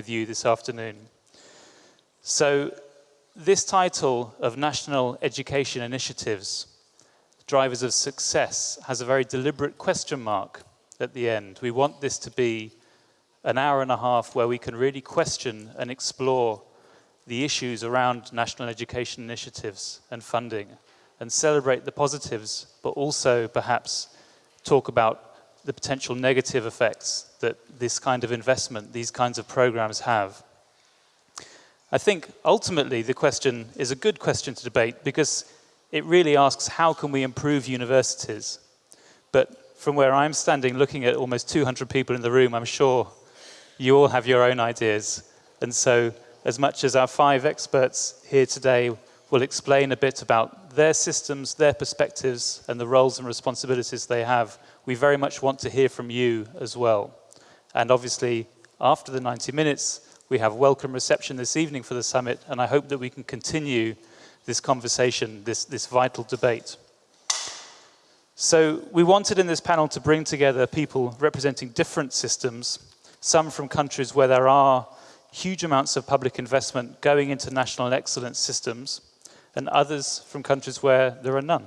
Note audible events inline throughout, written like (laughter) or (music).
with you this afternoon. So this title of National Education Initiatives, Drivers of Success, has a very deliberate question mark at the end. We want this to be an hour and a half where we can really question and explore the issues around national education initiatives and funding and celebrate the positives, but also perhaps talk about the potential negative effects that this kind of investment, these kinds of programs have. I think ultimately the question is a good question to debate because it really asks how can we improve universities? But from where I'm standing looking at almost 200 people in the room, I'm sure you all have your own ideas. And so as much as our five experts here today will explain a bit about their systems, their perspectives, and the roles and responsibilities they have, we very much want to hear from you as well. And obviously, after the 90 minutes, we have welcome reception this evening for the summit, and I hope that we can continue this conversation, this, this vital debate. So we wanted in this panel to bring together people representing different systems some from countries where there are huge amounts of public investment going into national excellence systems, and others from countries where there are none.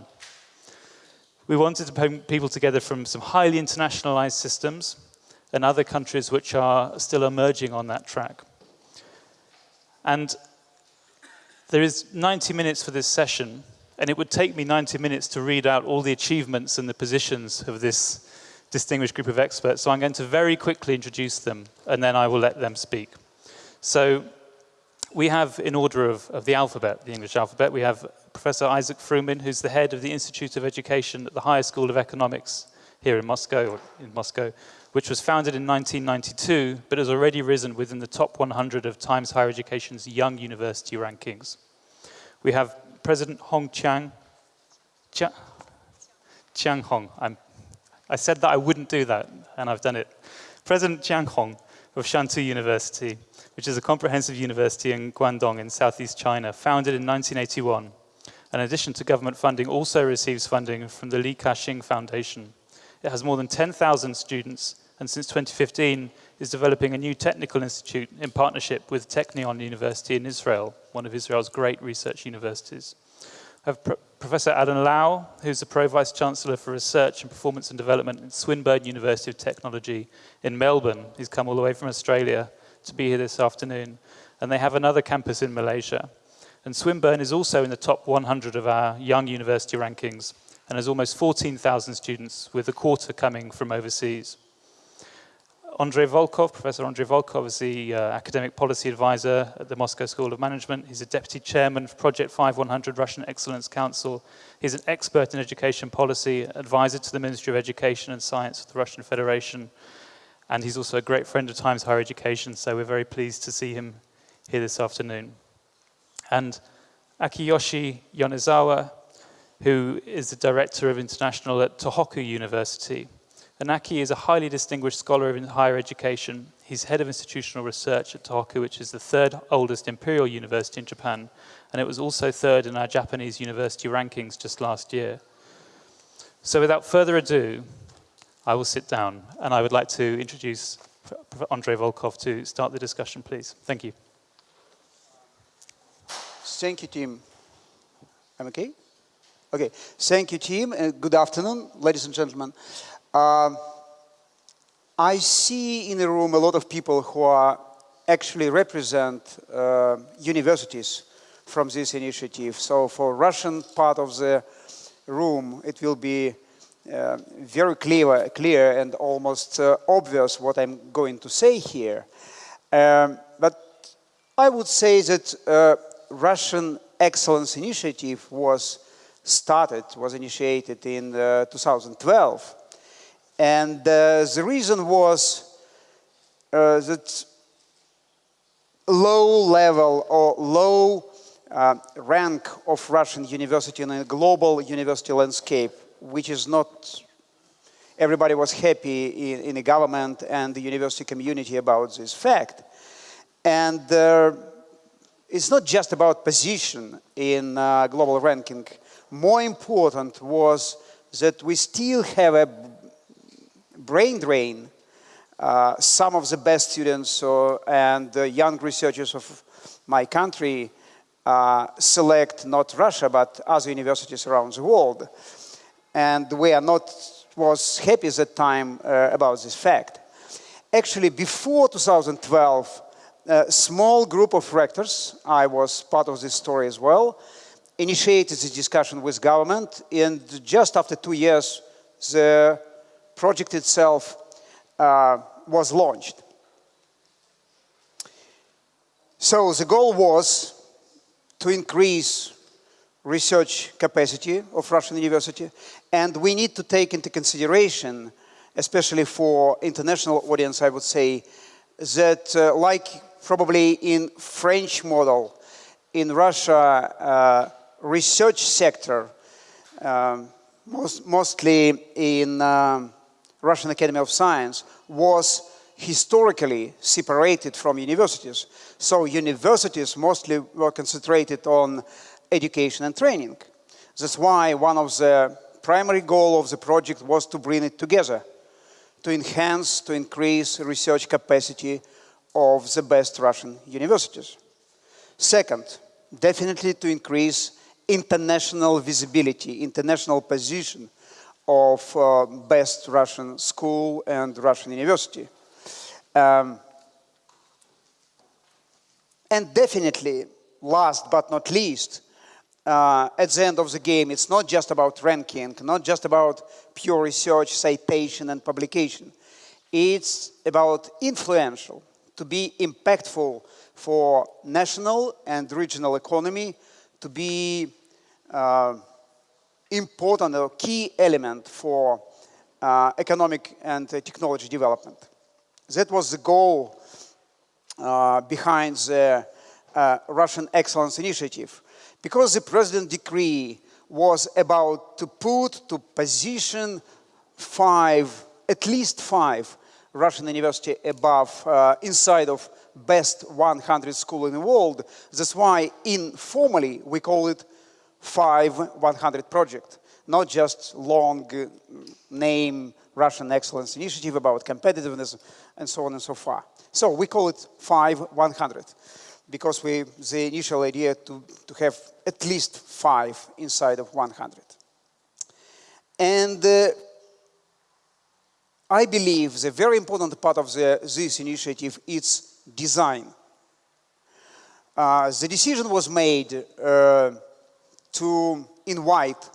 We wanted to bring people together from some highly internationalized systems and other countries which are still emerging on that track. And there is 90 minutes for this session, and it would take me 90 minutes to read out all the achievements and the positions of this distinguished group of experts, so I'm going to very quickly introduce them, and then I will let them speak. So we have, in order of, of the alphabet, the English alphabet, we have Professor Isak Froumin, who's the head of the Institute of Education at the Higher School of Economics here in Moscow, in Moscow, which was founded in 1992, but has already risen within the top 100 of Times Higher Education's young university rankings. We have President Hong Chiang, Chia, Chiang Hong, I'm I said that I wouldn't do that, and I've done it. President Jiang Hong of Shantou University, which is a comprehensive university in Guangdong in southeast China, founded in 1981. In addition to government funding, also receives funding from the Li Ka-shing Foundation. It has more than 10,000 students, and since 2015 is developing a new technical institute in partnership with Technion University in Israel, one of Israel's great research universities. I have Pro Professor Alan Lau, who's the Pro Vice Chancellor for Research and Performance and Development at Swinburne University of Technology in Melbourne. He's come all the way from Australia to be here this afternoon. And they have another campus in Malaysia. And Swinburne is also in the top 100 of our young university rankings and has almost 14,000 students, with a quarter coming from overseas. Andrei Volkov, Professor Andrei Volkov is the uh, academic policy advisor at the Moscow School of Management. He's a deputy chairman of Project 5100 Russian Excellence Council. He's an expert in education policy, advisor to the Ministry of Education and Science of the Russian Federation. And he's also a great friend of Times Higher Education, so we're very pleased to see him here this afternoon. And Akiyoshi Yonezawa, who is the director of international at Tohoku University. Anaki is a highly distinguished scholar in higher education. He's head of institutional research at Tohoku, which is the third oldest imperial university in Japan, and it was also third in our Japanese university rankings just last year. So without further ado, I will sit down, and I would like to introduce Andrei Volkov to start the discussion, please. Thank you. Thank you, Tim. I'm okay? Okay. Thank you, Tim. Uh, good afternoon, ladies and gentlemen. Um, I see in the room a lot of people who are actually represent uh, universities from this initiative. So for Russian part of the room, it will be uh, very clear, clear and almost uh, obvious what I'm going to say here. Um, but I would say that uh, Russian Excellence Initiative was started, was initiated in uh, 2012 and uh, the reason was uh, that low level or low uh, rank of Russian university in a global university landscape, which is not, everybody was happy in, in the government and the university community about this fact. And uh, it's not just about position in uh, global ranking. More important was that we still have a brain drain uh, some of the best students uh, and young researchers of my country uh, select not Russia, but other universities around the world. And we are not, was happy at that time uh, about this fact. Actually, before 2012, a small group of rectors, I was part of this story as well, initiated this discussion with government, and just after two years, the project itself uh, was launched. So the goal was to increase research capacity of Russian university, and we need to take into consideration, especially for international audience, I would say, that uh, like probably in French model, in Russia, uh, research sector, um, most, mostly in um, Russian Academy of Science, was historically separated from universities. So universities mostly were concentrated on education and training. That's why one of the primary goal of the project was to bring it together, to enhance, to increase research capacity of the best Russian universities. Second, definitely to increase international visibility, international position of uh, best Russian school and Russian university. Um, and definitely, last but not least, uh, at the end of the game, it's not just about ranking, not just about pure research, citation, and publication. It's about influential, to be impactful for national and regional economy, to be uh, important or key element for uh, economic and uh, technology development. That was the goal uh, behind the uh, Russian Excellence Initiative. Because the President decree was about to put to position five, at least five Russian university above, uh, inside of best 100 school in the world. That's why informally we call it 5 100 project, not just long uh, name Russian Excellence Initiative about competitiveness and so on and so far. So we call it 5 100 because we, the initial idea to, to have at least five inside of 100. And uh, I believe the very important part of the, this initiative is design. Uh, the decision was made uh, to invite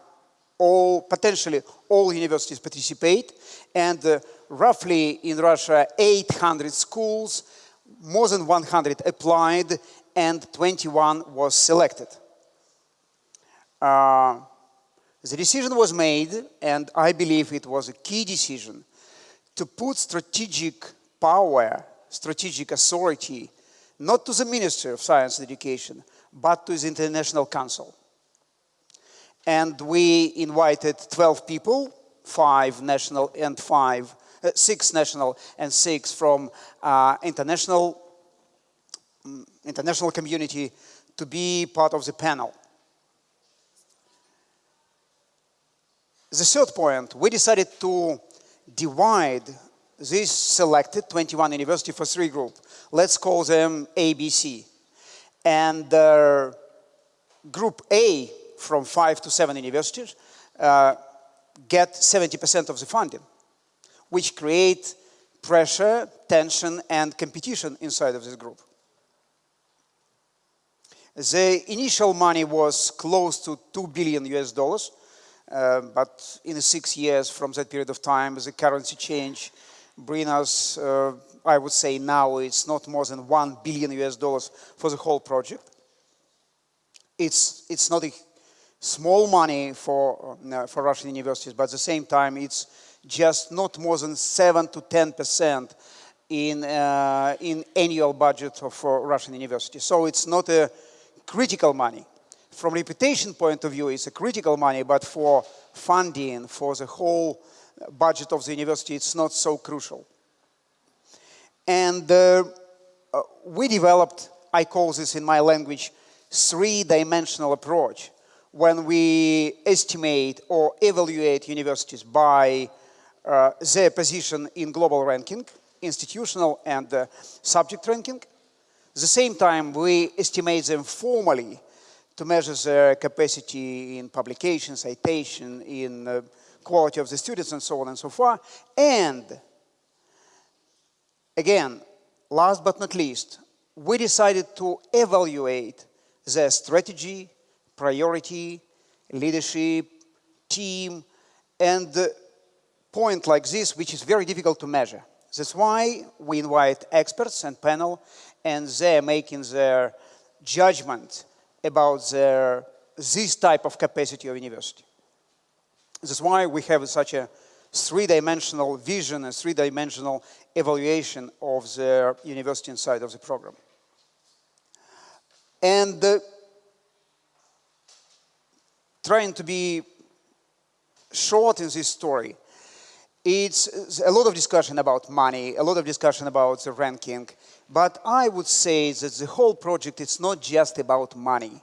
all, potentially all universities participate, and uh, roughly in Russia 800 schools, more than 100 applied, and 21 was selected. Uh, the decision was made, and I believe it was a key decision, to put strategic power, strategic authority, not to the Ministry of Science and Education, but to the International Council. And we invited 12 people, five national and five, uh, six national and six from uh, international, um, international community to be part of the panel. The third point, we decided to divide this selected 21 university for three groups. Let's call them ABC. And uh, group A from five to seven universities uh, get 70% of the funding, which create pressure, tension, and competition inside of this group. The initial money was close to 2 billion US dollars, uh, but in six years from that period of time, the currency change bring us, uh, I would say now it's not more than 1 billion US dollars for the whole project. It's, it's not a small money for, uh, for Russian universities, but at the same time it's just not more than 7 to 10% in, uh, in annual budget of uh, Russian universities. So it's not a critical money from reputation point of view, it's a critical money, but for funding, for the whole budget of the university, it's not so crucial. And uh, uh, we developed, I call this in my language, three-dimensional approach when we estimate or evaluate universities by uh, their position in global ranking, institutional and uh, subject ranking. At the same time, we estimate them formally to measure their capacity in publication, citation, in uh, quality of the students, and so on and so forth. And again, last but not least, we decided to evaluate their strategy, priority, leadership, team, and point like this, which is very difficult to measure. That's why we invite experts and panel, and they're making their judgment about their, this type of capacity of university. That's why we have such a three-dimensional vision and three-dimensional evaluation of the university inside of the program. And uh, trying to be short in this story, it's a lot of discussion about money, a lot of discussion about the ranking, but I would say that the whole project is not just about money.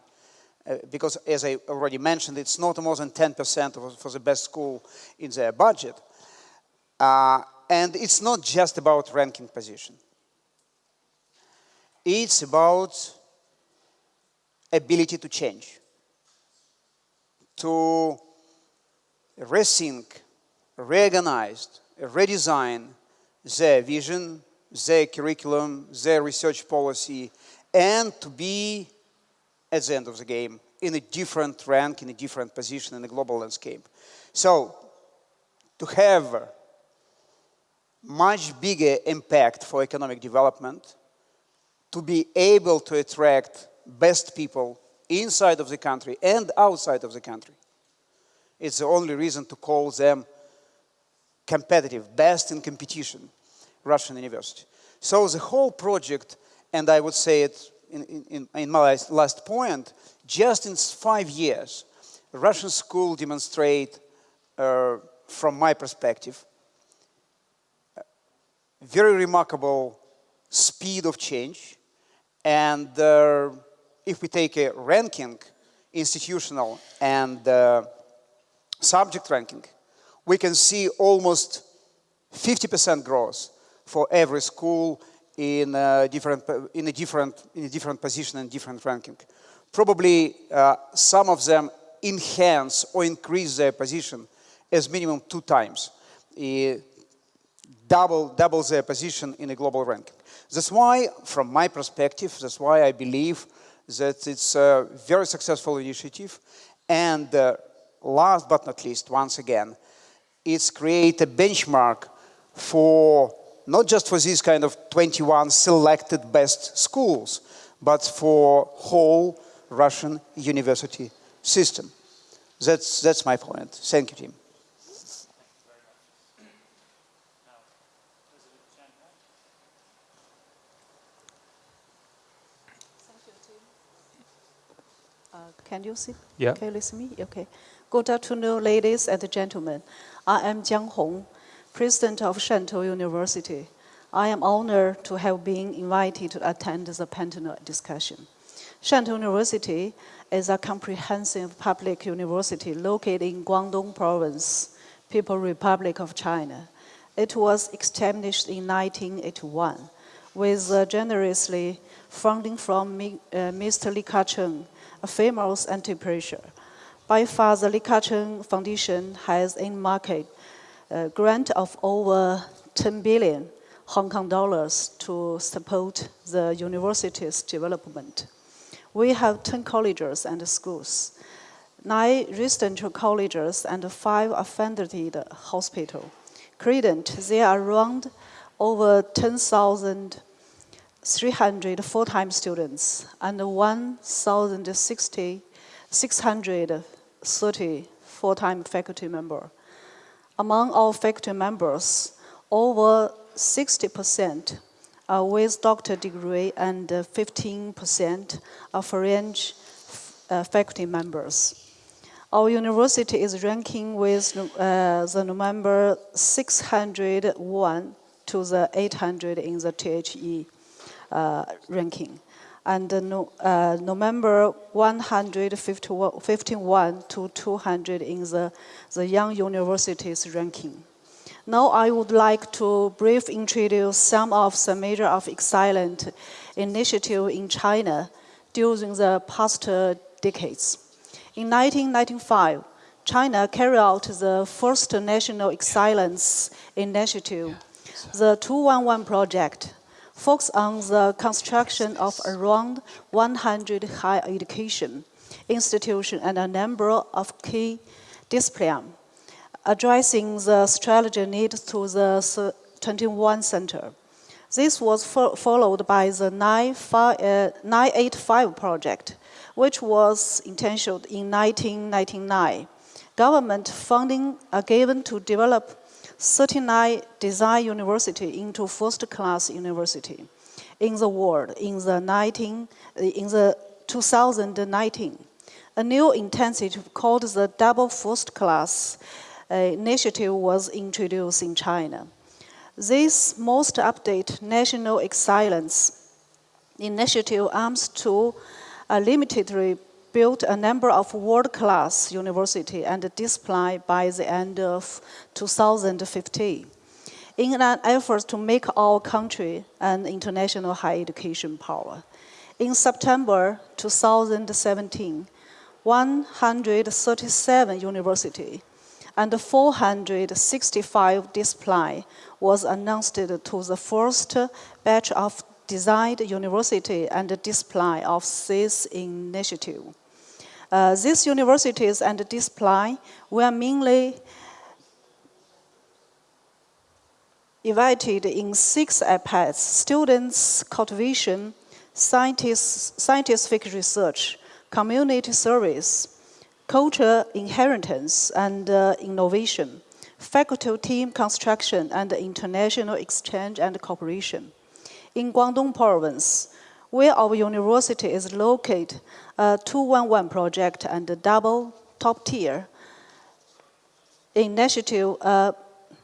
Uh, because as I already mentioned, it's not more than 10% for the best school in their budget. Uh, and it's not just about ranking position. It's about ability to change, to rethink, reorganize, redesign their vision, their curriculum, their research policy, and to be, at the end of the game, in a different rank, in a different position in the global landscape. So, to have much bigger impact for economic development, to be able to attract best people inside of the country and outside of the country. It's the only reason to call them competitive, best in competition, Russian university. So the whole project, and I would say it in, in, in my last point, just in five years, Russian school demonstrate, uh, from my perspective, very remarkable speed of change. And uh, if we take a ranking, institutional and uh, subject ranking, we can see almost 50% growth for every school in a different in a different in a different position and different ranking. Probably uh, some of them enhance or increase their position as minimum two times, uh, double double their position in a global ranking. That's why, from my perspective, that's why I believe that it's a very successful initiative. And uh, last but not least, once again, it's create a benchmark for not just for these kind of 21 selected best schools, but for whole Russian university system. That's, that's my point. Thank you, Tim. Uh, can you see? Yeah. Can you listen me? Okay. Good afternoon, ladies and gentlemen. I am Jiang Hong, President of Shantou University. I am honored to have been invited to attend the panel discussion. Shantou University is a comprehensive public university located in Guangdong Province, People's Republic of China. It was established in 1981 with uh, generously funding from uh, Mr. Li Ka-shing, famous entrepreneur. By far, the Li Ka-shing Foundation has in market a grant of over 10 billion Hong Kong dollars to support the university's development. We have 10 colleges and schools, nine residential colleges and five affiliated hospitals. Currently, there are around over 10,300 full-time students and 1,630 full-time faculty members. Among our faculty members, over 60% are with doctor degree and 15% are foreign uh, faculty members. Our university is ranking with uh, the number 601 to the 800 in the THE ranking. And uh, no, uh, November 151 to 200 in the, the Young Universities ranking. Now I would like to brief introduce some of the major of excellent initiative in China during the past uh, decades. In 1995, China carried out the first national excellence initiative, the 211 project, focused on the construction of around 100 higher education institutions and a number of key disciplines addressing the strategy needs to the 21 center. This was fo followed by the 985 uh, project, which was intentioned in 1999. Government funding are given to develop 39 design university into first-class university in the world in the, 19, in the 2019. A new intensive called the double first class initiative was introduced in China. This most updated national excellence initiative aims to uh, limitedly build a number of world-class university and display by the end of 2015 in an effort to make our country an international higher education power. In September 2017, 137 universities and 465 display was announced to the first batch of designed university and display of this initiative. Uh, these universities and display were mainly invited in six aspects, students' cultivation, scientific research, community service, culture inheritance and uh, innovation, faculty team construction and international exchange and cooperation. In Guangdong province, where our university is located, a 211 project and a double top tier initiative uh,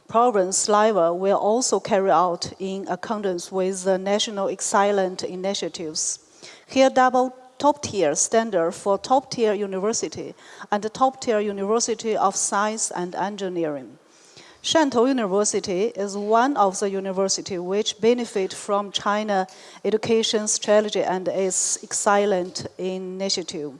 province level will also carry out in accordance with the national excellent initiatives. Here, double top tier standard for top tier university and the top tier university of science and engineering. Shantou University is one of the universities which benefit from China education strategy and its excellent initiative.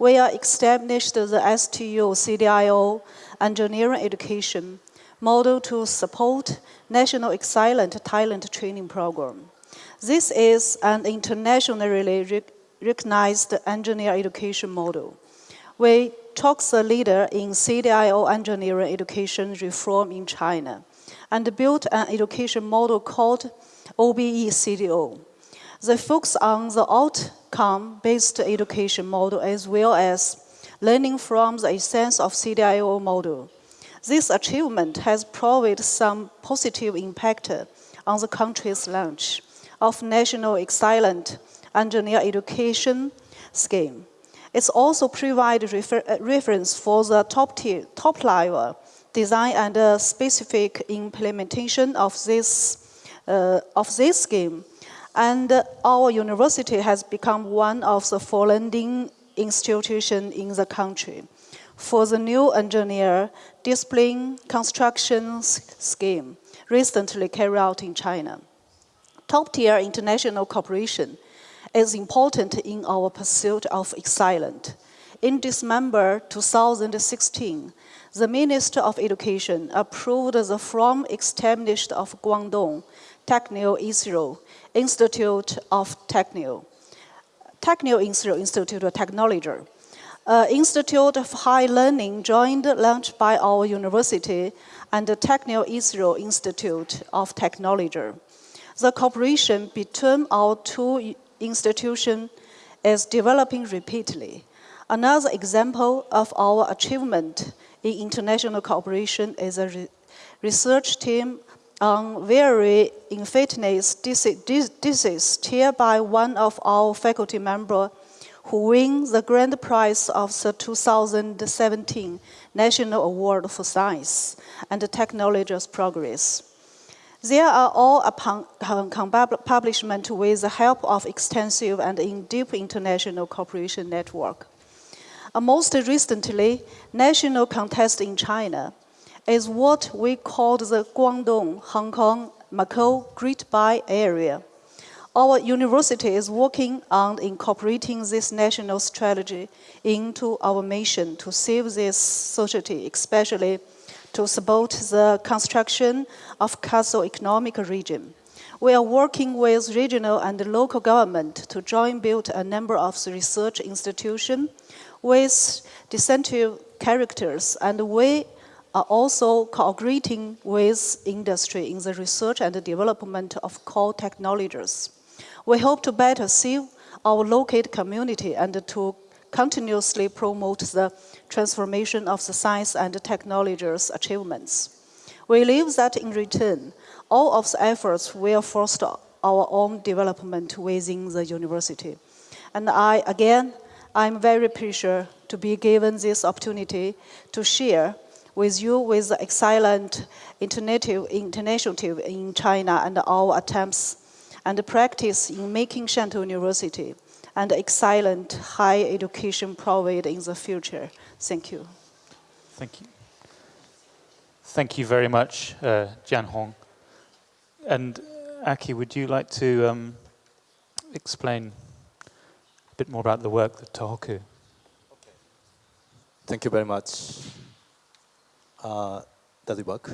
We are established the STU CDIO engineering education model to support national excellent talent training program. This is an internationally recognized engineer education model. We took the leader in CDIO engineering education reform in China and built an education model called OBE CDO. They focus on the outcome-based education model as well as learning from the essence of CDIO model. This achievement has provided some positive impact on the country's launch of national excellent engineer education scheme. It's also provide refer uh, reference for the top tier, top level design and uh, specific implementation of this, uh, of this scheme. And uh, our university has become one of the founding institutions in the country for the new engineer discipline construction scheme recently carried out in China. Top tier international cooperation is important in our pursuit of excellence. In December 2016, the Minister of Education approved the from established of Guangdong Technion Israel Institute of Techno, Technion Israel Institute of Technology, uh, Institute of High Learning joined launched by our university and the Technion Israel Institute of Technology. The cooperation between our two institution is developing repeatedly. Another example of our achievement in international cooperation is a re research team on very infectious disease chaired by one of our faculty members who win the grand prize of the 2017 National Award for Science and Technology's Progress. They are all upon publishment with the help of extensive and in-deep international cooperation network. Uh, most recently, national contest in China is what we call the Guangdong, Hong Kong, Macau Great Bay Area. Our university is working on incorporating this national strategy into our mission to save this society, especially to support the construction of castle economic region. We are working with regional and local government to join build a number of research institutions with distinctive characters, and we are also cooperating with industry in the research and development of core technologies. We hope to better serve our local community and to continuously promote the transformation of the science and technologies achievements. We believe that in return, all of the efforts will foster our own development within the university. And I, again, I'm very pleased to be given this opportunity to share with you with the excellent international team in China and our attempts and practice in making Shantou University and excellent high education provided in the future. Thank you. Thank you. Thank you very much, uh, Jiang Hong. And Aki, would you like to um, explain a bit more about the work that Tohoku? Thank you very much. Uh, does it work?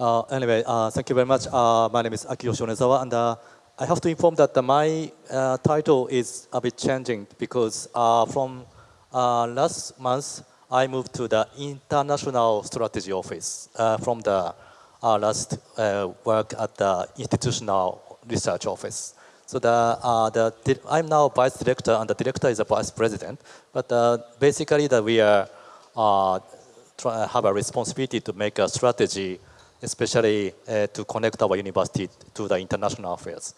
Uh, anyway, uh, thank you very much. Uh, my name is Akiyoshi Yonezawa, and uh, I have to inform that my uh, title is a bit changing because uh, from last month, I moved to the International Strategy Office from the last work at the Institutional Research Office. So the, uh, the, I'm now vice director and the director is a vice president. But uh, basically that we are, uh, have a responsibility to make a strategy especially uh, to connect our university to the international affairs.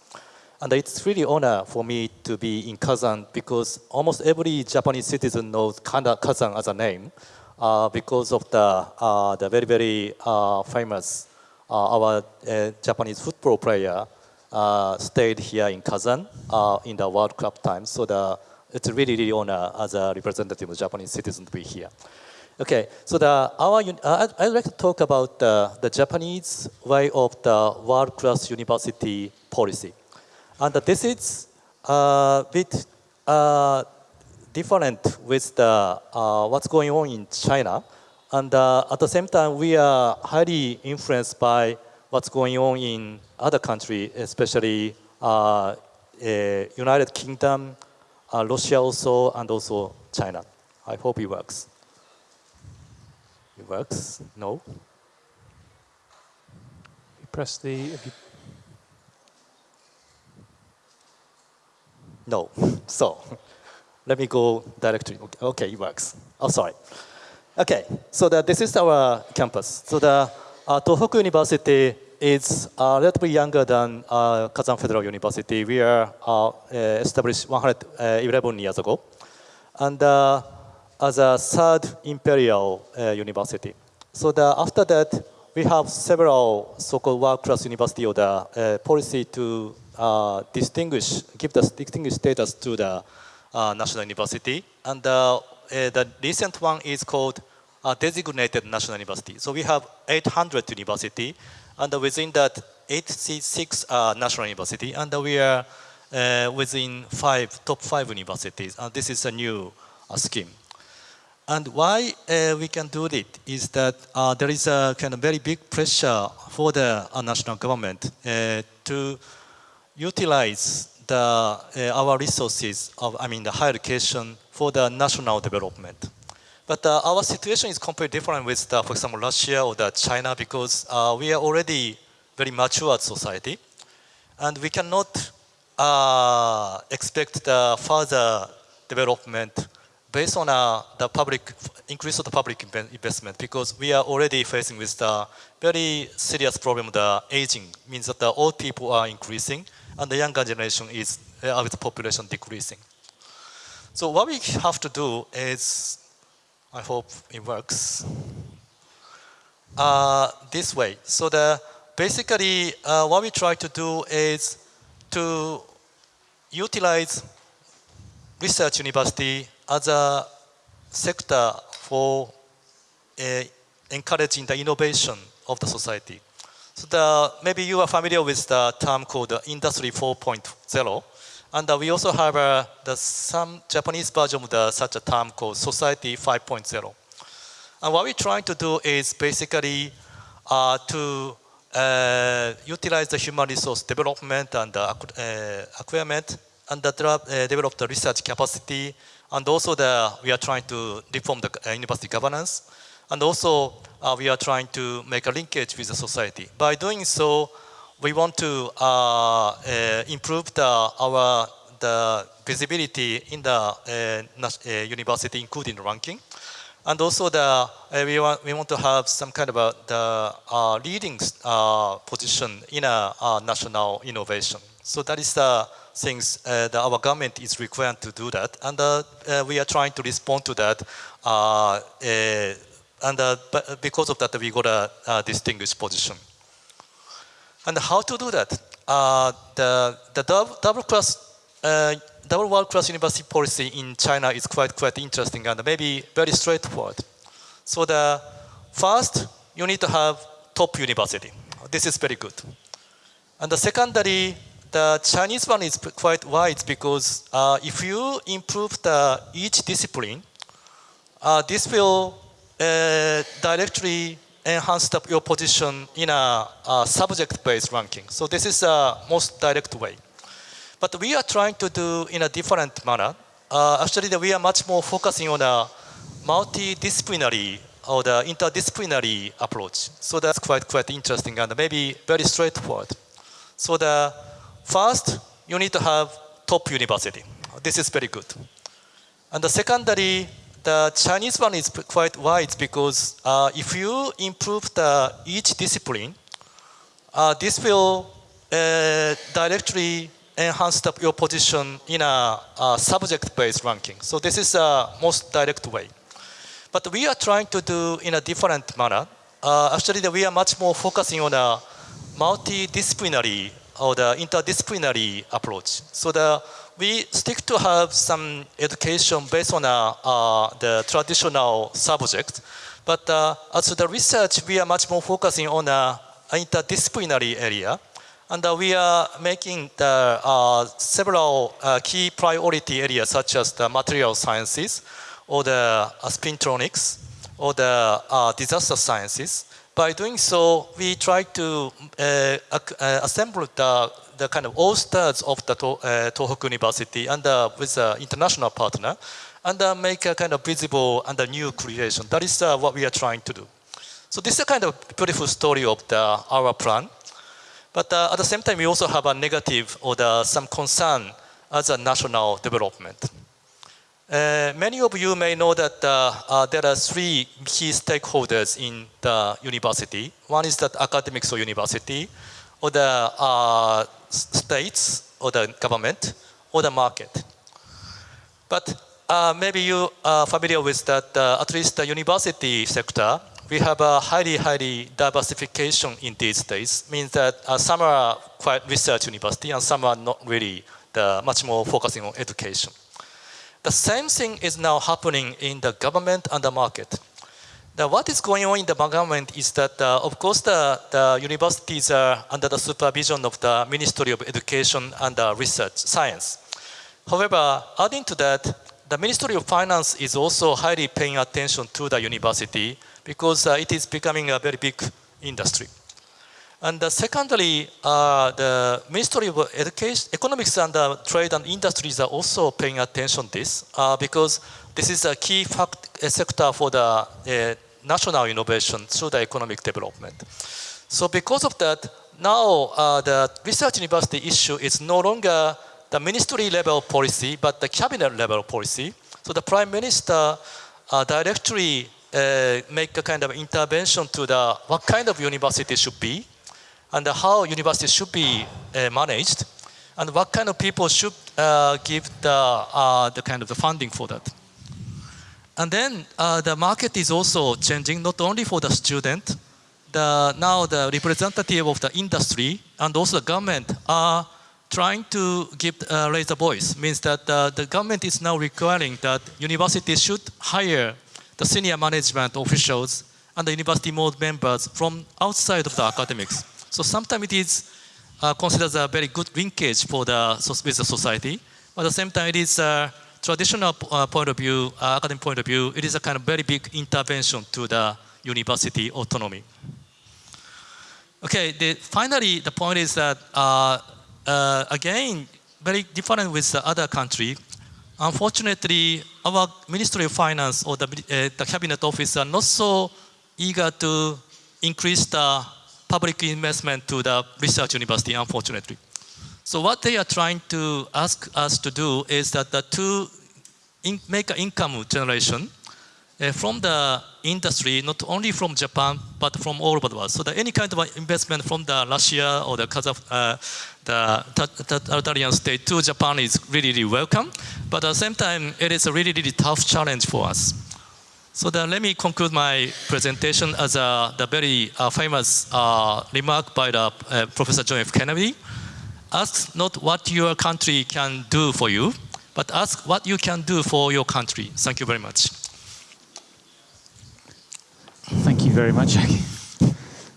And it's really honor for me to be in Kazan because almost every Japanese citizen knows Kazan as a name uh, because of the, uh, the very, very uh, famous, uh, our uh, Japanese football player stayed here in Kazan in the World Cup time. So the, it's really, really honor as a representative of Japanese citizen to be here. Okay, so the, our, uh, I'd like to talk about the, the Japanese way of the world-class university policy. And this is a bit uh, different with the, uh, what's going on in China. And uh, at the same time, we are highly influenced by what's going on in other countries, especially uh, uh, United Kingdom, Russia also, and also China. I hope it works. Works? No? You press the... You... No. (laughs) So, let me go directly. Okay, it works. Oh, sorry. Okay, so the, this is our campus. So the uh, Tohoku University is uh, relatively younger than uh, Kazan Federal University. We are uh, established 111 years ago. And uh, as a third imperial uh, university. So the, after that, we have several so-called world-class university or the uh, policy to uh, distinguish, give the distinguished status to the uh, national university. And uh, uh, the recent one is called designated national university. So we have 800 university, and within that, 86 national university, and we are within five top five universities. And this is a new scheme. And why uh, we can do it is that uh, there is a kind of very big pressure for the uh, national government uh, to utilize the, uh, our resources of, I mean, the higher education for the national development. But uh, our situation is completely different with, the, for example, Russia or the China because we are already very mature society, and we cannot expect the further development based on uh, the public increase of the public investment because we are already facing with the very serious problem the aging means that the old people are increasing and the younger generation is uh, the population decreasing. So what we have to do is, I hope it works, uh, this way. So the basically uh, what we try to do is to utilize research university a sector for uh, encouraging the innovation of the society. So the, maybe you are familiar with the term called Industry 4.0. And uh, we also have uh, the, some Japanese version of the, such a term called Society 5.0. And what we're trying to do is basically uh, to uh, utilize the human resource development and uh, acquirement and the, uh, develop the research capacity. And also the, we are trying to reform the uh, university governance. And also uh, we are trying to make a linkage with the society. By doing so, we want to uh, uh, improve the, our the visibility in the uh, university, including ranking. And also the, we, want, we want to have some kind of a, the leading position in a national innovation. So that is the things uh, that our government is required to do that, and uh, uh, we are trying to respond to that. and because of that, we got a, distinguished position. And how to do that? The the double, class, double world class university policy in China is quite quite interesting and maybe very straightforward. So the first, you need to have top university. This is very good. And the secondary, the Chinese one is quite wide because uh, if you improve the each discipline, uh, this will uh, directly enhance the, your position in a, a subject-based ranking. So this is the most direct way. But we are trying to do in a different manner. Uh, actually, we are much more focusing on a multidisciplinary or the interdisciplinary approach. So that's quite quite interesting and maybe very straightforward. So the first, you need to have top university. This is very good. And the secondary, the Chinese one is quite wide because uh, if you improve the each discipline, uh, this will uh, directly enhance the, your position in a, a subject-based ranking. So this is the most direct way. But we are trying to do in a different manner. Uh, actually, we are much more focusing on a multidisciplinary or the interdisciplinary approach. So the we stick to have some education based on uh, uh, the traditional subject, but uh, as the research, we are much more focusing on an interdisciplinary area. And uh, we are making the, uh, several uh, key priority areas such as the material sciences or the spintronics or the disaster sciences. By doing so, we try to assemble the the kind of all stars of the to, uh, Tohoku University and uh, with an international partner and uh, make a kind of visible and a new creation. That is uh, what we are trying to do. So this is a kind of beautiful story of the, our plan. But uh, at the same time, we also have a negative or the, some concern as a national development. Uh, many of you may know that uh, uh, there are three key stakeholders in the university. One is that academics or university, or the uh, states or the government or the market. But uh, maybe you are familiar with that, at least the university sector, we have a highly, highly diversification in these days, means that some are quite research university and some are not really the, much more focusing on education. The same thing is now happening in the government and the market. Now, what is going on in the government is that, uh, of course, the, the, universities are under the supervision of the Ministry of Education and uh, Research Science. However, adding to that, the Ministry of Finance is also highly paying attention to the university because uh, it is becoming a very big industry. And uh, secondly, uh, the Ministry of Education, Economics and uh, Trade and Industries are also paying attention to this uh, because this is a key fact, a sector for the uh, national innovation through the economic development. So because of that, now uh, the research university issue is no longer the ministry level policy, but the cabinet level policy. So the prime minister directly make a kind of intervention to the what kind of university should be, and how universities should be uh, managed, and what kind of people should uh, give the the kind of the funding for that. And then uh, the market is also changing, not only for the student, the, now the representative of the industry and also the government are trying to give uh, raise the voice means that uh, the government is now requiring that universities should hire the senior management officials and the university board members from outside of the academics. So sometimes it is uh, considered a very good linkage for the with the society, but at the same time it is a traditional uh, point of view, uh, academic point of view, it is a kind of very big intervention to the university autonomy. Okay, the, finally, the point is that, uh, uh, again, very different with the other country. Unfortunately, our Ministry of Finance or the, uh, the Cabinet Office are not so eager to increase the public investment to the research university, unfortunately. So what they are trying to ask us to do is that the to make an income generation uh, from the industry, not only from Japan, but from all over the world. So that any kind of investment from the Russia or the Kazakh, uh, the totalitarian state to Japan is really, really welcome. But at the same time, it is a really, really tough challenge for us. So then let me conclude my presentation as a, the very uh, famous uh, remark by the uh, Professor John F. Kennedy. Ask not what your country can do for you, but ask what you can do for your country. Thank you very much. Thank you very much, Jackie.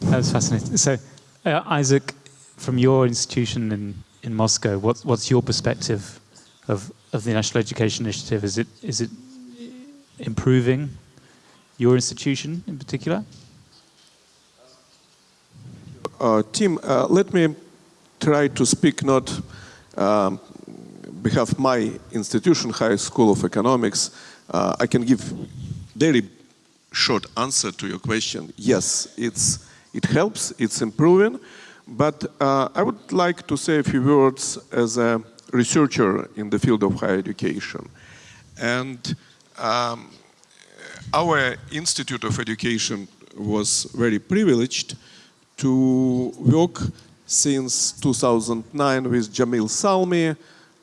That was fascinating. So, uh, Isak, from your institution in, in Moscow, what, what's your perspective of, of the National Education Initiative? Is it, is it improving your institution in particular? Uh, Tim, uh, let me try to speak not um, behalf my institution, High School of Economics. Uh, I can give very short answer to your question. Yes, it's, it helps, it's improving, but uh, I would like to say a few words as a researcher in the field of higher education. And um, our Institute of Education was very privileged to work since 2009 with Jamil Salmi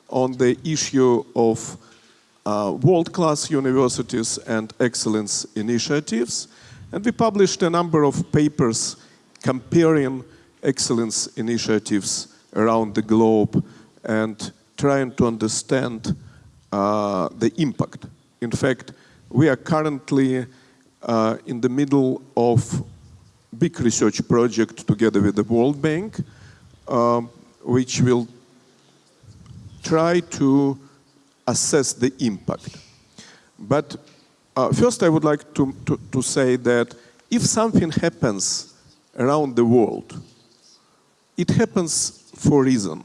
on the issue of uh, world-class universities and excellence initiatives. And we published a number of papers comparing excellence initiatives around the globe and trying to understand uh, the impact. In fact, we are currently uh, in the middle of big research project together with the World Bank, um, which will try to assess the impact. But uh, first I would like to, to, to say that if something happens around the world, it happens for a reason.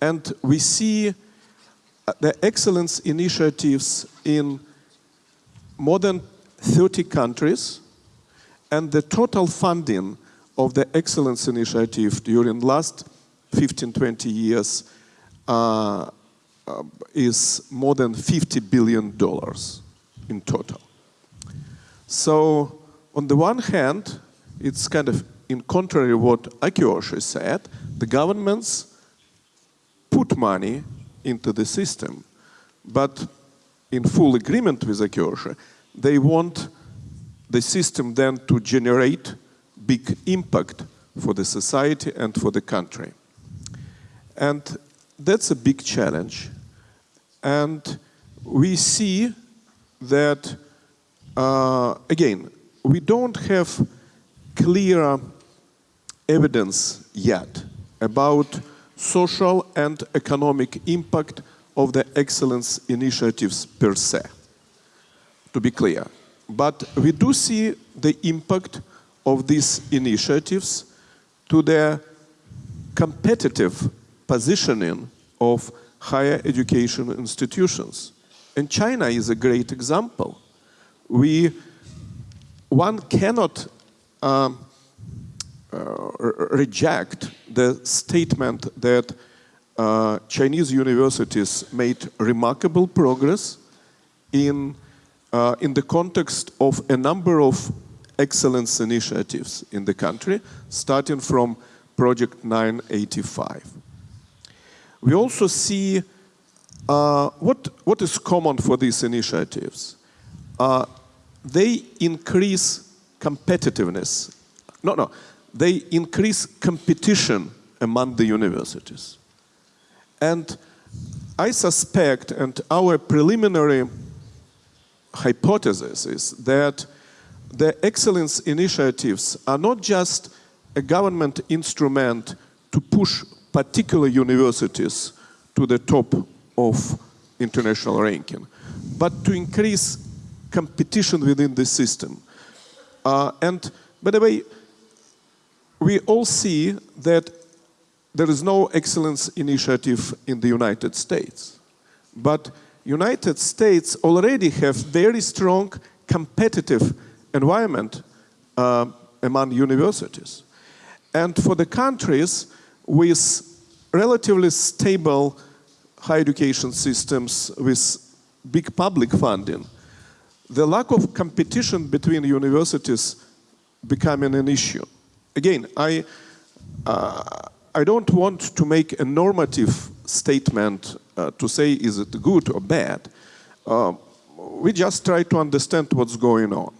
And we see uh, the excellence initiatives in more than 30 countries, and the total funding of the excellence initiative during the last 15, 20 years uh, uh, is more than 50 billion dollars in total. So on the one hand, it's kind of in contrary to what Akiyoshi said, the governments put money into the system, but in full agreement with Akiyoshi, they want the system then to generate big impact for the society and for the country. And that's a big challenge. And we see that, uh, again, we don't have clear evidence yet about social and economic impact of the excellence initiatives per se, to be clear. But we do see the impact of these initiatives to the competitive positioning of higher education institutions. And China is a great example. We, one cannot um, uh, reject the statement that uh, Chinese universities made remarkable progress in, uh, in the context of a number of excellence initiatives in the country, starting from Project 985. We also see uh, what, what is common for these initiatives. Uh, they increase competitiveness. No, no, they increase competition among the universities. And I suspect, and our preliminary hypothesis is that the excellence initiatives are not just a government instrument to push particular universities to the top of international ranking, but to increase competition within the system. Uh, and by the way, we all see that there is no excellence initiative in the United States. But United States already have very strong competitive environment uh, among universities. And for the countries with relatively stable higher education systems with big public funding, the lack of competition between universities becoming an issue. Again, I, uh, I don't want to make a normative statement uh, to say is it good or bad. Uh, we just try to understand what's going on.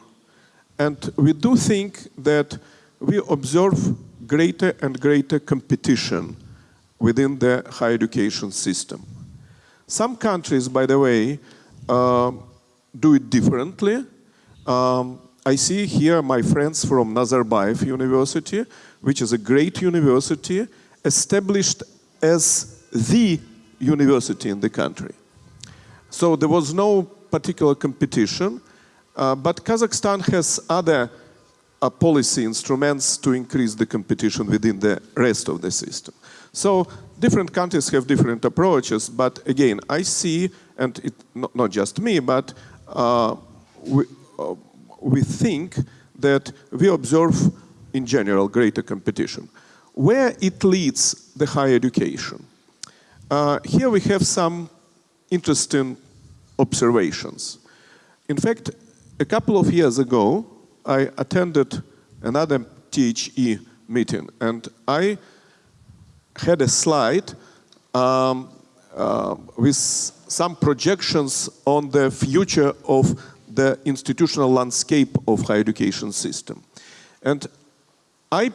And we do think that we observe greater and greater competition within the higher education system. Some countries, by the way, uh, do it differently. Um, I see here my friends from Nazarbayev University, which is a great university, established as the university in the country. So there was no particular competition, uh, but Kazakhstan has other uh, policy instruments to increase the competition within the rest of the system. So different countries have different approaches, but again, I see, and it, not, not just me, but uh, we, uh, we think that we observe in general greater competition. Where it leads the higher education? Uh, here we have some interesting observations. In fact, a couple of years ago, I attended another THE meeting and I had a slide um, uh, with some projections on the future of the institutional landscape of higher education system. And I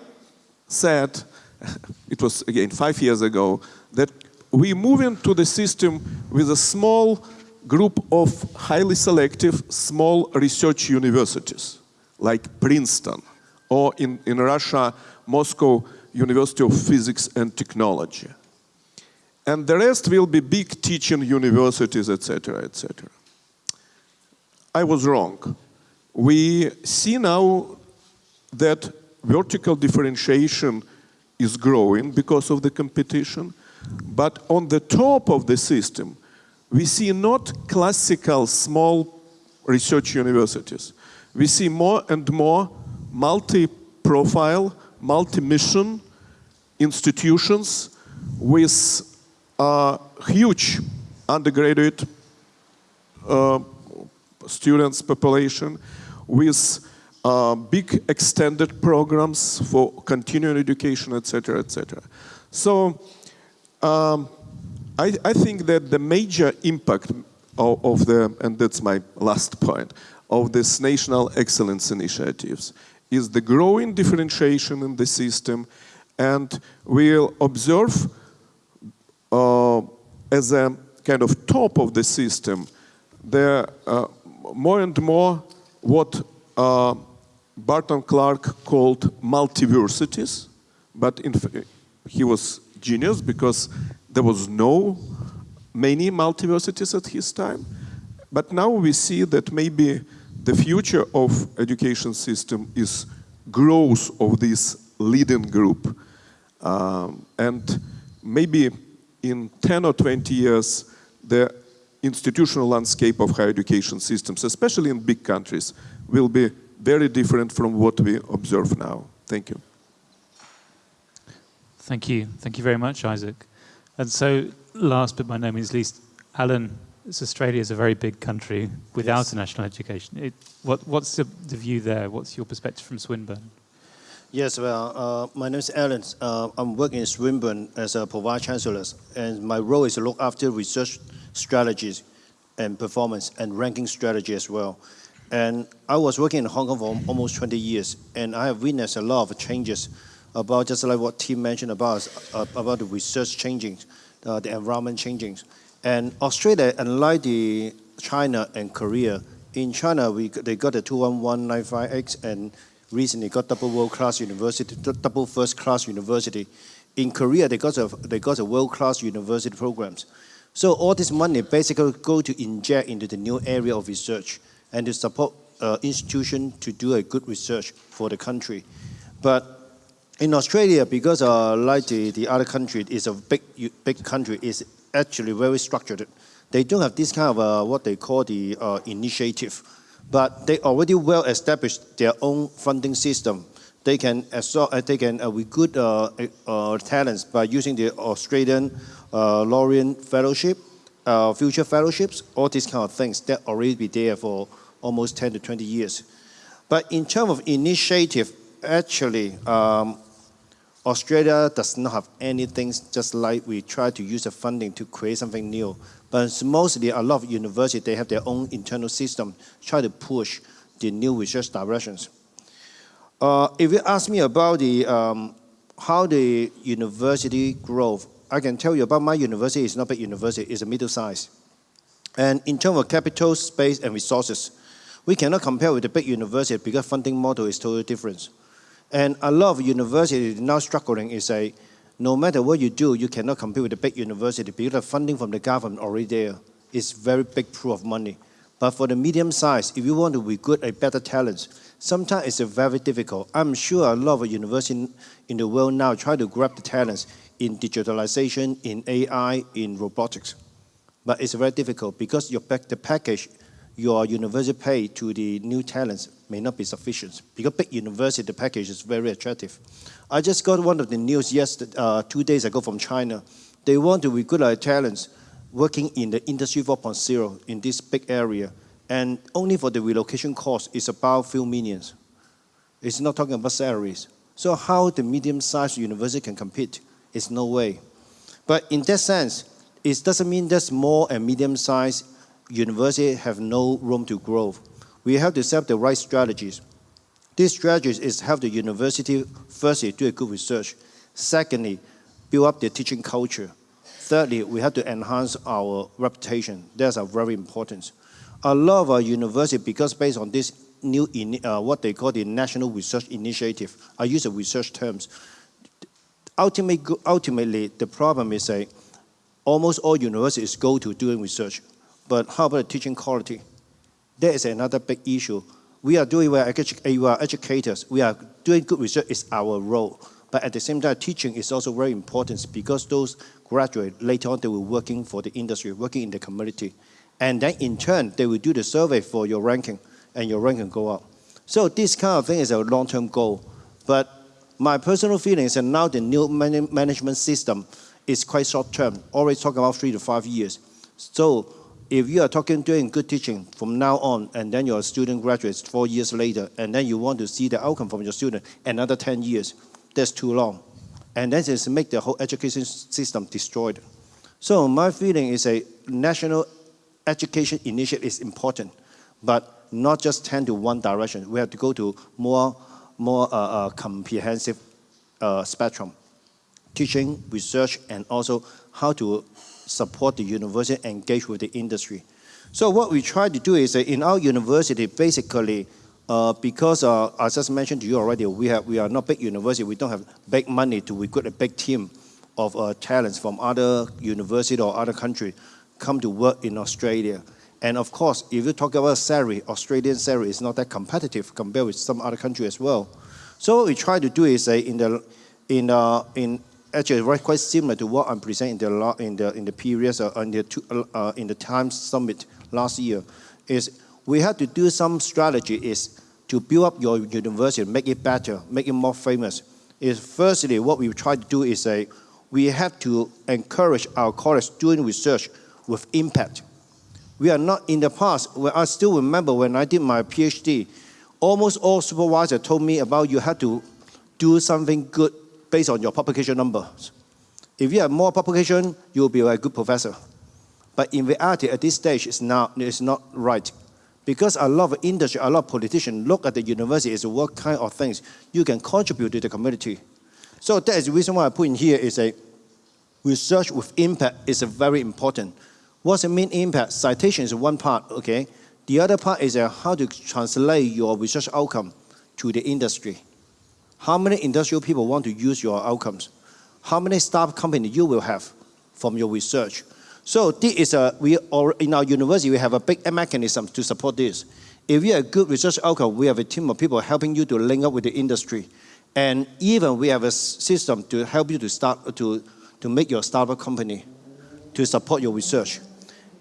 said, (laughs) it was again five years ago, that we move into the system with a small group of highly selective small research universities, like Princeton, or in, in Russia, Moscow University of Physics and Technology. And the rest will be big teaching universities, etc., etc. I was wrong. We see now that vertical differentiation is growing because of the competition, but on the top of the system, we see not classical small research universities. We see more and more multi-profile, multi-mission institutions with a huge undergraduate uh, students population, with uh, big extended programs for continuing education, etc., etc. So um, I, I, think that the major impact of, of, the, and that's my last point, of this national excellence initiatives is the growing differentiation in the system and we'll observe uh, as a kind of top of the system there uh, more and more what uh, Burton Clark called multiversities, but he was genius because there was no many multiversities at his time. But now we see that maybe the future of education system is growth of this leading group. Um, and maybe in 10 or 20 years, the institutional landscape of higher education systems, especially in big countries, will be very different from what we observe now. Thank you. Thank you. Thank you very much, Isak. And so, last but by no means least, Alan, Australia is a very big country without yes. a national education. It, what, what's the, the, view there? What's your perspective from Swinburne? Yes, well, uh, my name is Alan. Uh, I'm working in Swinburne as a Pro Vice Chancellor, and my role is to look after research strategies and performance and ranking strategy as well. And I was working in Hong Kong for almost 20 years, and I have witnessed a lot of changes about just like what Tim mentioned about uh, about the research changing uh, the environment changing. And Australia, unlike the China and Korea, in China, we, they got the 21195X and recently got double world-class university, double first-class university. In Korea, they got a, they got a world-class university programs. So all this money basically go to inject into the new area of research and to support uh, institution to do a good research for the country. But in Australia, because uh, like the, the other country is a big, big country, is actually very structured. They don't have this kind of uh, what they call the uh, initiative, but they already well established their own funding system. They can absorb, uh, they can uh, recruit uh, uh, talents by using the Australian uh, Laureate Fellowship, future fellowships, all these kind of things that already be there for almost 10 to 20 years. But in terms of initiative, actually, um, Australia does not have anything just like we try to use the funding to create something new. But mostly a lot of universities, they have their own internal system, try to push the new research directions. Uh, if you ask me about the, um, how the university growth, I can tell you about my university, it's not a big university, it's a middle size. And in terms of capital, space, and resources, we cannot compare with the big university because funding model is totally different. And a lot of universities now struggling is a, no matter what you do, you cannot compete with the big university because the funding from the government already there is very big pool of money. But for the medium size, if you want to recruit a better talent, sometimes it's very difficult. I'm sure a lot of universities in the world now try to grab the talents in digitalization, in AI, in robotics. But it's very difficult because your, the package your university pay to the new talents may not be sufficient because big university, the package is very attractive. I just got one of the news yesterday, uh, two days ago from China. They want to recruit our talents working in the industry 4.0 in this big area. And only for the relocation cost is about few millions. It's not talking about salaries. So how the medium-sized university can compete is no way. But in that sense, it doesn't mean that small and medium-sized university have no room to grow. We have to set the right strategies. These strategies is help the university firstly do a good research. Secondly, build up the teaching culture. Thirdly, we have to enhance our reputation. That's very important. A lot of our university, because based on this new, uh, what they call the National Research Initiative, I use the research terms. Ultimately, ultimately the problem is that almost all universities go to doing research. But how about teaching quality? That is another big issue. We are doing, we are, we are educators, we are doing good research it's our role. But at the same time, teaching is also very important because those graduate, later on they will working for the industry, working in the community. And then in turn, they will do the survey for your ranking and your ranking go up. So this kind of thing is a long-term goal. But my personal feeling is that now the new management system is quite short-term, always talking about three to five years. So if you are talking doing good teaching from now on, and then your student graduates four years later, and then you want to see the outcome from your student another 10 years, that's too long. And then it's make the whole education system destroyed. So my feeling is a national education initiative is important, but not just tend to one direction. We have to go to more, more uh, uh, comprehensive uh, spectrum. Teaching, research, and also how to support the university, engage with the industry. So what we try to do is in our university, basically, uh, because uh, I just mentioned to you already, we, have, we are not big university, we don't have big money to recruit a big team of uh, talents from other university or other country come to work in Australia. And of course, if you talk about salary, Australian salary is not that competitive compared with some other country as well. So what we try to do is say in the in uh, in actually quite similar to what I'm presenting in the, in the, in the periods uh, in, the two, uh, in the Times Summit last year, is we have to do some strategy is to build up your university, make it better, make it more famous. Is firstly, what we try to do is say, we have to encourage our college doing research with impact. We are not in the past, Well, I still remember when I did my PhD, almost all supervisors told me about you have to do something good based on your publication numbers. If you have more publication, you'll be a good professor. But in reality, at this stage, it's not, it's not right. Because a lot of industry, a lot of politicians look at the university as what kind of things you can contribute to the community. So that is the reason why I put in here is a, research with impact is very important. What's the main impact? Citation is one part, okay? The other part is uh, how to translate your research outcome to the industry. How many industrial people want to use your outcomes? How many staff company you will have from your research? So this is a, we, or in our university, we have a big mechanism to support this. If you have a good research outcome, we have a team of people helping you to link up with the industry. And even we have a system to help you to start, to, to make your startup company, to support your research.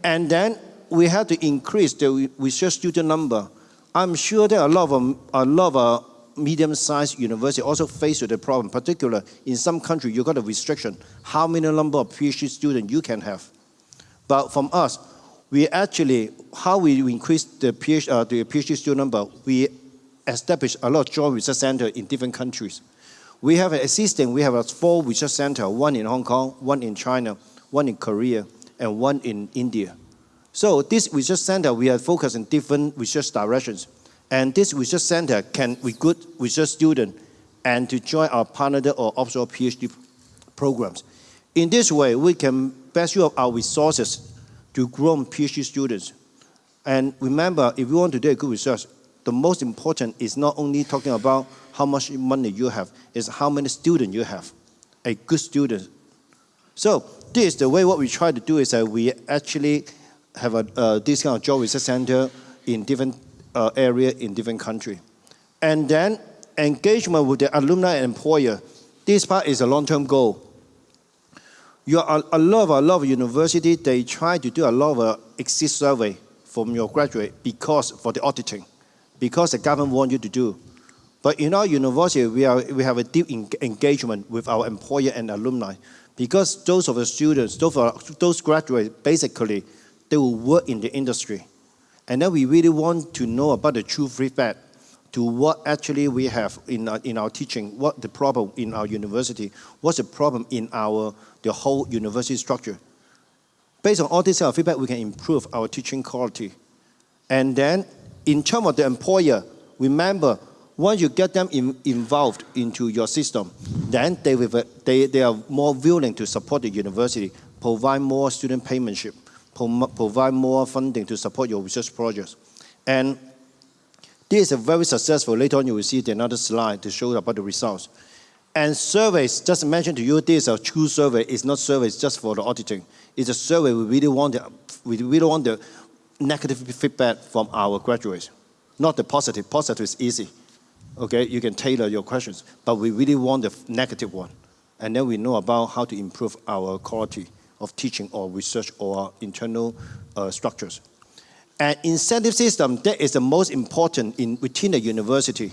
And then we have to increase the research student number. I'm sure there are a lot of, a lot of medium-sized university also face with the problem, particularly in some country, you got a restriction, how many number of PhD students you can have. But from us, we actually, how we increase the PhD, uh, the PhD student number, we establish a lot of joint research centers in different countries. We have an existing, we have a four research center, one in Hong Kong, one in China, one in Korea, and one in India. So this research center, we are focused in different research directions. And this research center can recruit research students and to join our partner or offshore PhD programs. In this way, we can best use our resources to grow PhD students. And remember, if you want to do a good research, the most important is not only talking about how much money you have, is how many students you have, a good student. So this is the way what we try to do is that we actually have a, uh, this kind of job research center in different uh, area in different country. And then engagement with the alumni and employer. This part is a long-term goal. You are a lot of a lot of university, they try to do a lot of uh, exit survey from your graduate because for the auditing, because the government want you to do. But in our university, we, are, we have a deep engagement with our employer and alumni because those of the students, those, those graduates, basically, they will work in the industry. And then we really want to know about the true feedback to what actually we have in our, in our teaching, what the problem in our university, what's the problem in our, the whole university structure. Based on all this kind of feedback, we can improve our teaching quality. And then in terms of the employer, remember, once you get them in, involved into your system, then they, will, they, they are more willing to support the university, provide more student paymentship provide more funding to support your research projects. And this is a very successful. Later on, you will see another slide to show about the results. And surveys, just mentioned to you, this is a true survey. It's not surveys just for the auditing. It's a survey we really want the, we really want the negative feedback from our graduates. Not the positive. Positive is easy. Okay, you can tailor your questions. But we really want the negative one. And then we know about how to improve our quality of teaching or research or internal uh, structures. And incentive system, that is the most important in, within the university.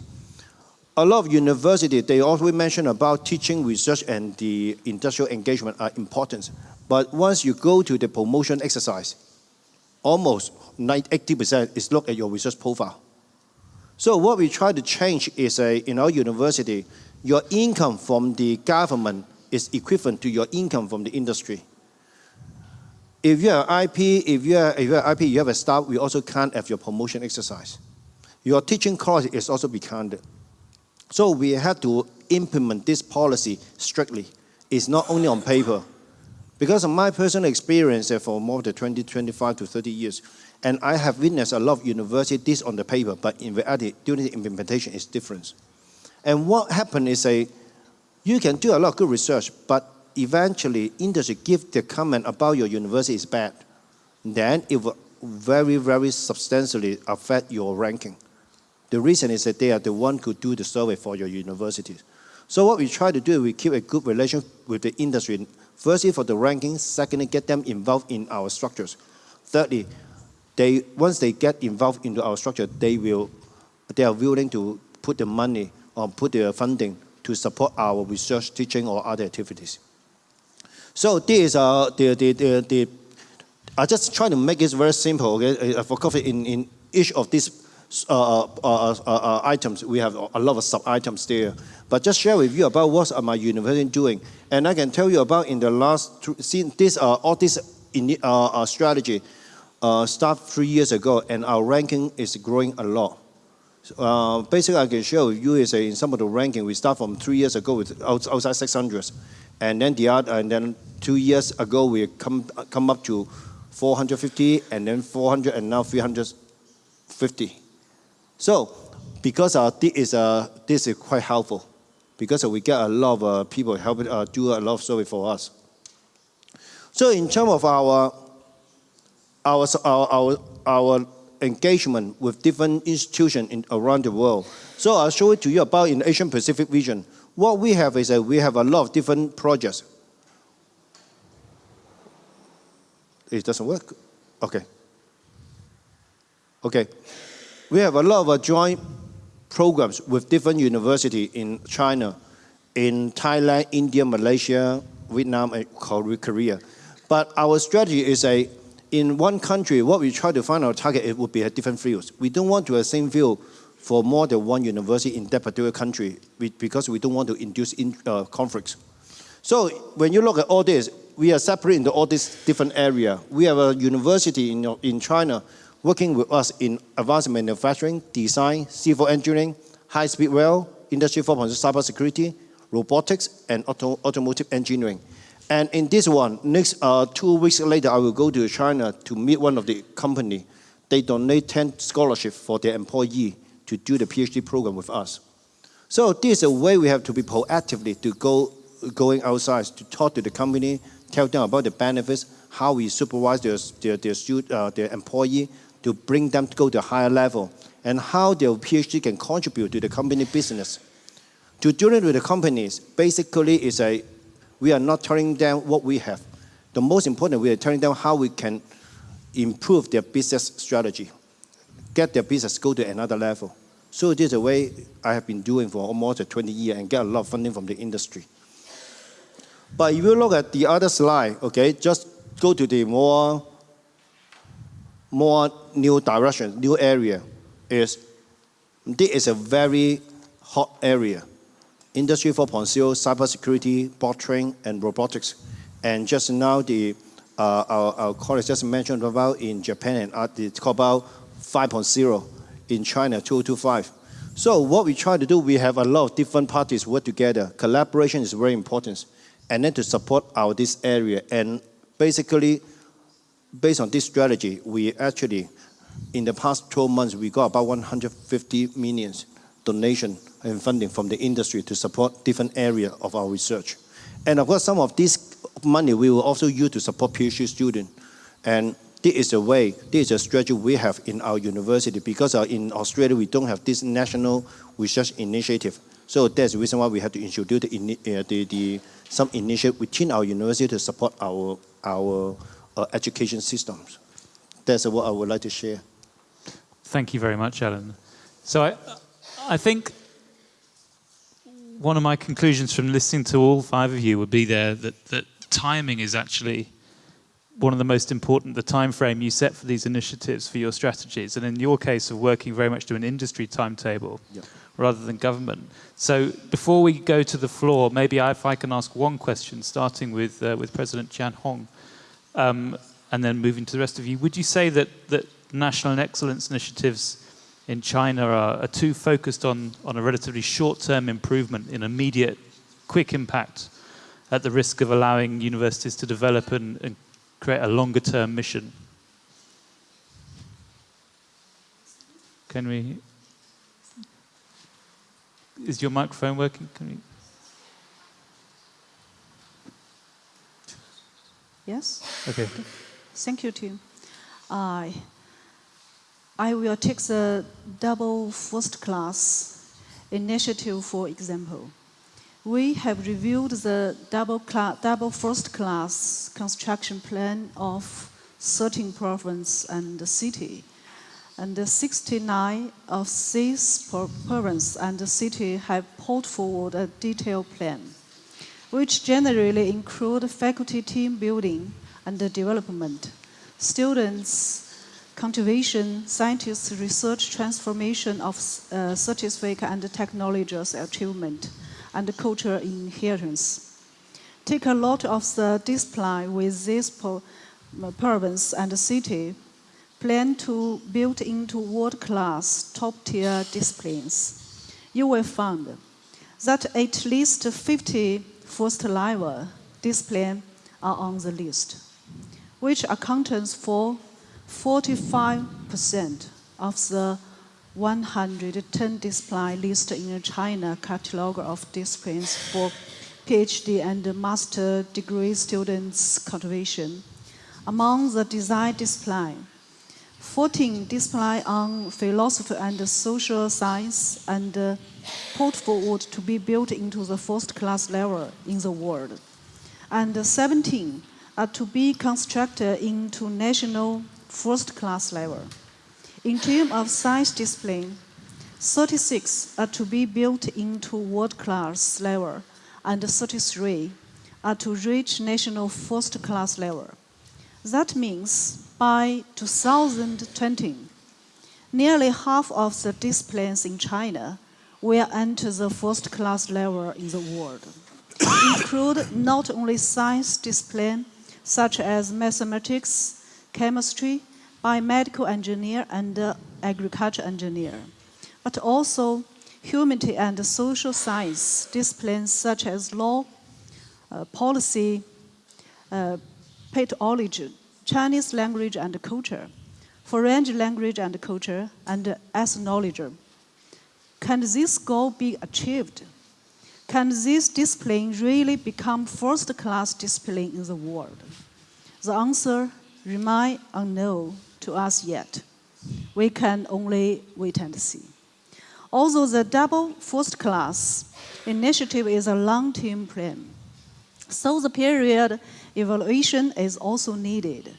A lot of universities, they always mention about teaching, research, and the industrial engagement are important. But once you go to the promotion exercise, almost 80% is look at your research profile. So what we try to change is in our university, your income from the government is equivalent to your income from the industry. If you have IP, if you are, if you have IP, you have a staff, we also count as your promotion exercise. Your teaching course is also be counted. So we have to implement this policy strictly. It's not only on paper. Because of my personal experience eh, for more than 20, 25 to 30 years, and I have witnessed a lot of universities on the paper, but in reality, during the implementation, it's different. And what happened is a, you can do a lot of good research, but eventually industry give the comment about your university is bad, then it will very, very substantially affect your ranking. The reason is that they are the one who do the survey for your universities. So what we try to do, we keep a good relation with the industry. Firstly, for the ranking. Secondly, get them involved in our structures. Thirdly, they once they get involved into our structure, they will they are willing to put the money or put the funding to support our research, teaching, or other activities. So this is uh, the, the, the, the, I just try to make it very simple, okay? For coffee, in, in each of these uh uh, uh, uh, uh, items, we have a lot of sub-items there. But just share with you about what my university doing. And I can tell you about in the last, since this, all this in, strategy started three years ago, and our ranking is growing a lot. basically, I can show you is in some of the ranking, we start from three years ago with outside 600s. And then the other, and then two years ago, we come, come up to 450, and then 400, and now 350. So, because uh, this, is, uh, this is quite helpful, because we get a lot of uh, people helping uh, do a lot of service for us. So in terms of our, our, our, our, our engagement with different institutions in, around the world, so I'll show it to you about in the Asian Pacific region. What we have is that we have a lot of different projects. It doesn't work. Okay. Okay. We have a lot of joint programs with different universities in China, in Thailand, India, Malaysia, Vietnam, and Korea. But our strategy is a, in one country, what we try to find our target, it would be a different fields. We don't want to have the same field for more than one university in that particular country because we don't want to induce in, uh, conflicts. So when you look at all this, we are separated into all these different areas. We have a university in, in China working with us in advanced manufacturing, design, civil engineering, high-speed rail, industry 4.0 cybersecurity, robotics, and auto, automotive engineering. And in this one, next uh, two weeks later, I will go to China to meet one of the company. They donate 10 scholarships for their employee to do the PhD program with us. So this is a way we have to be proactively to go going outside to talk to the company, tell them about the benefits, how we supervise their, their, their, student, uh, their employee to bring them to go to a higher level, and how their PhD can contribute to the company business. To do it with the companies, basically is a, we are not telling them what we have. The most important, we are telling them how we can improve their business strategy, get their business go to another level. So this is a way I have been doing for almost 20 years and get a lot of funding from the industry. But if you look at the other slide, okay, just go to the more, more new direction, new area, is this is a very hot area. Industry 4.0, cybersecurity, blockchain, and robotics. And just now, the, uh, our, our colleagues just mentioned about in Japan, and uh, it's called about 5.0 in China, 2025. So what we try to do, we have a lot of different parties work together. Collaboration is very important. And then to support our this area. And basically, based on this strategy, we actually, in the past 12 months, we got about 150 million donation and funding from the industry to support different area of our research. And of course, some of this money we will also use to support PhD students. And this is a way, this is a strategy we have in our university because uh, in Australia we don't have this national research initiative. So that's the reason why we have to introduce the, uh, the, the, some initiative within our university to support our, our uh, education systems. That's what I would like to share. Thank you very much, Alan. So I, I think one of my conclusions from listening to all five of you would be there that, that timing is actually one of the most important, the time frame you set for these initiatives for your strategies, and in your case of working very much to an industry timetable yep. rather than government. So before we go to the floor, maybe I, if I can ask one question, starting with, uh, with President Jiang Hong, um, and then moving to the rest of you. Would you say that, that national excellence initiatives in China are, are too focused on, on a relatively short-term improvement in immediate, quick impact at the risk of allowing universities to develop and, and create a longer term mission. Can we? Is your microphone working? Can we? Yes. Okay. Thank you, Tim. I I will take the double first class initiative for example. We have reviewed the double, double first class construction plan of 13 provinces and city. And 69 of these provinces and city have put forward a detailed plan, which generally include faculty team building and development, students cultivation, scientists' research transformation of uh, scientific and technological achievement, and cultural inheritance. Take a lot of the display with this uh, province and city, plan to build into world-class, top-tier disciplines. You will find that at least 50 first level discipline are on the list, which accounts for 45% of the 110 discipline listed in the China catalog of disciplines for PhD and master degree students' cultivation. Among the design discipline, 14 discipline on philosophy and social science and uh, put forward to be built into the first class level in the world. And 17 are to be constructed into national first class level. In terms of science discipline, 36 are to be built into world class level, and 33 are to reach national first class level. That means by 2020, nearly half of the disciplines in China will enter the first class level in the world. Include not only science discipline such as mathematics, chemistry, biomedical engineer, and uh, agriculture engineer, but also humanity and social science disciplines such as law, uh, policy, uh, pathology, Chinese language and culture, foreign language and culture, and ethnology. Can this goal be achieved? Can this discipline really become first-class discipline in the world? The answer remains unknown to us yet. We can only wait and see. Although the double first class initiative is a long-term plan, so the period evaluation is also needed.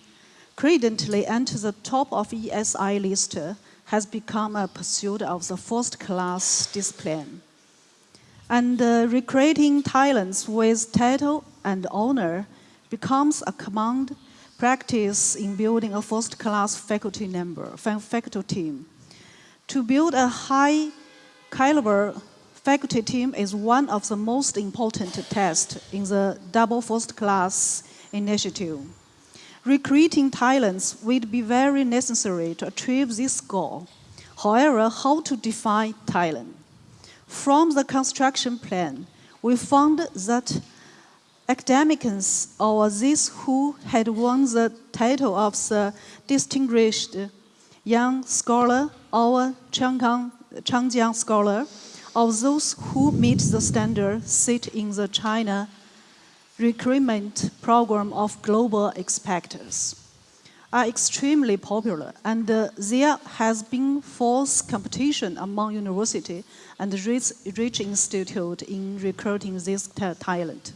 Currently, enter the top of ESI list has become a pursuit of the first class discipline. And uh, recruiting talents with title and honor becomes a command practice in building a first class faculty member, faculty team. To build a high caliber faculty team is one of the most important tests in the double first class initiative. Recruiting talents would be very necessary to achieve this goal. However, how to define talent? From the construction plan, we found that academics or those who had won the title of the distinguished young scholar or Changjiang scholar, or those who meet the standard sit in the China recruitment program of global experts are extremely popular and uh, there has been false competition among university and rich institute in recruiting this talent.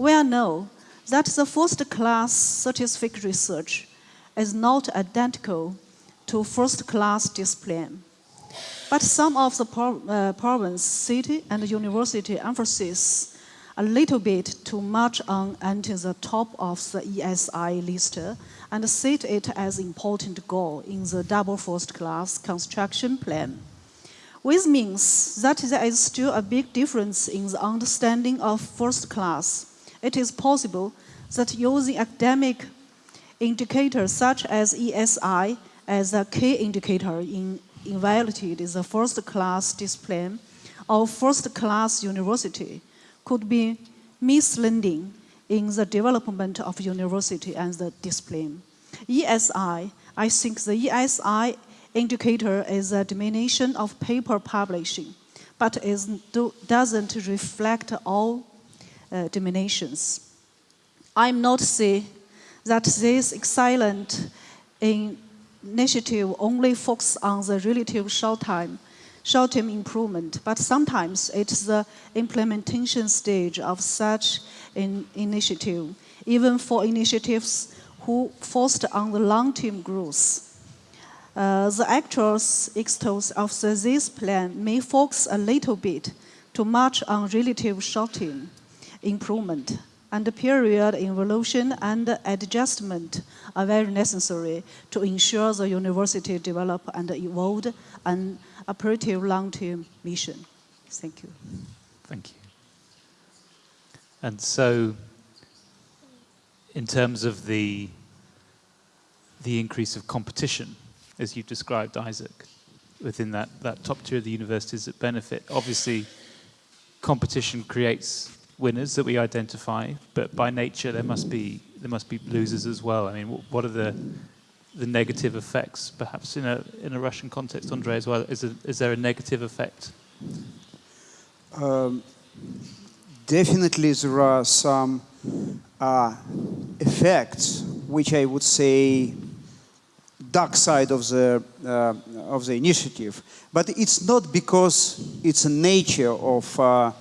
We all know that the first class scientific research is not identical to first class discipline. But some of the pro uh, province, city, and university emphasis a little bit too much on entering the top of the ESI list and set it as important goal in the double first class construction plan. Which means that there is still a big difference in the understanding of first class. It is possible that using academic indicators such as ESI as a key indicator in evaluating the first class discipline or first class university could be misleading in the development of university and the discipline. ESI, I think the ESI indicator is a diminution of paper publishing, but it do, doesn't reflect all diminutions. I'm not saying that this excellent initiative only focuses on the relative short time short-term improvement, but sometimes it's the implementation stage of such an initiative, even for initiatives who focused on the long-term growth. Uh, the actual extents of the, this plan may focus a little bit too much on relative short-term improvement and the period evolution and adjustment are very necessary to ensure the university develop and evolve an operative long-term mission. Thank you. Thank you. And so, in terms of the the increase of competition, as you've described, Isak, within that, that top tier of the universities that benefit, obviously competition creates winners that we identify, but by nature there must be there must be losers as well. I mean, what are the the negative effects, perhaps in a in a Russian context, Andre, as well? Is, is there a negative effect? Um, definitely, there are some uh, effects which I would say dark side of the uh, of the initiative, but it's not because it's a nature of uh,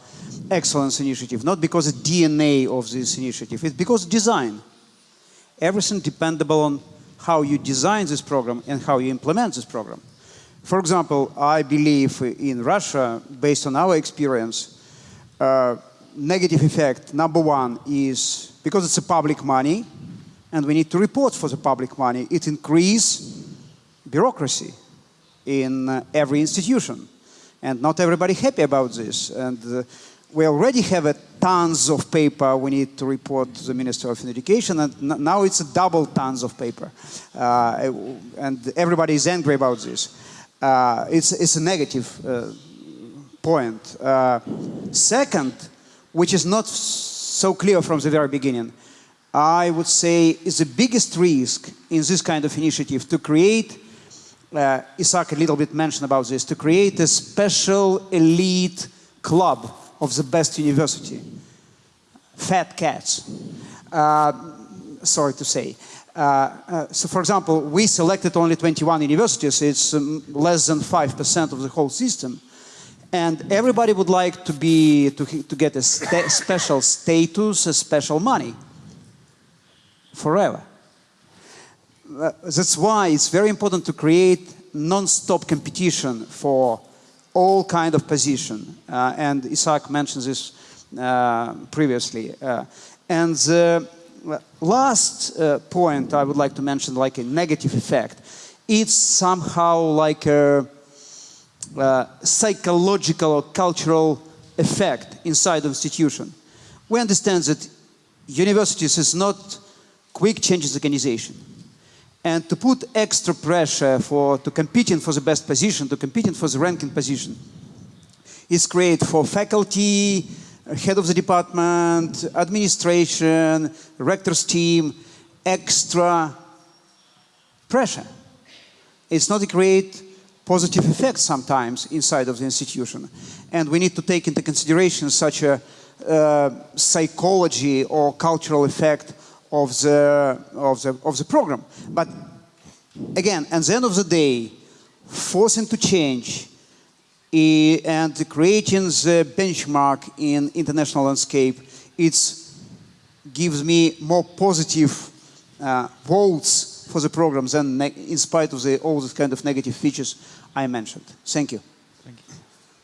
excellence initiative, not because the DNA of this initiative. It's because design. Everything dependable on how you design this program and how you implement this program. For example, I believe in Russia, based on our experience, uh, negative effect number one is because it's a public money and we need to report for the public money, it increases bureaucracy in uh, every institution. And not everybody happy about this. And uh, we already have a tons of paper we need to report to the Minister of Education, and now it's a double tons of paper. Uh, and everybody is angry about this. Uh, it's, it's a negative uh, point. Uh, second, which is not so clear from the very beginning, I would say is the biggest risk in this kind of initiative to create, uh, Isak a little bit mentioned about this, to create a special elite club of the best university. Fat cats. Uh, sorry to say. Uh, uh, so for example, we selected only 21 universities. It's um, less than 5% of the whole system. And everybody would like to be, to, to get a special status, a special money. Forever. Uh, that's why it's very important to create non-stop competition for all kind of position. Uh, and Isak mentioned this uh, previously. Uh, and the last point I would like to mention, like a negative effect, it's somehow like a, a psychological or cultural effect inside the institution. We understand that universities is not quick changes organization and to put extra pressure for to competing for the best position, to compete competing for the ranking position, is great for faculty, head of the department, administration, rector's team, extra pressure. It's not a great positive effect sometimes inside of the institution. And we need to take into consideration such a uh, psychology or cultural effect of the, of the, of the program. But again, at the end of the day, forcing to change and creating the benchmark in international landscape, it gives me more positive uh, votes for the program than in spite of the, all the kind of negative features I mentioned. Thank you. Thank you.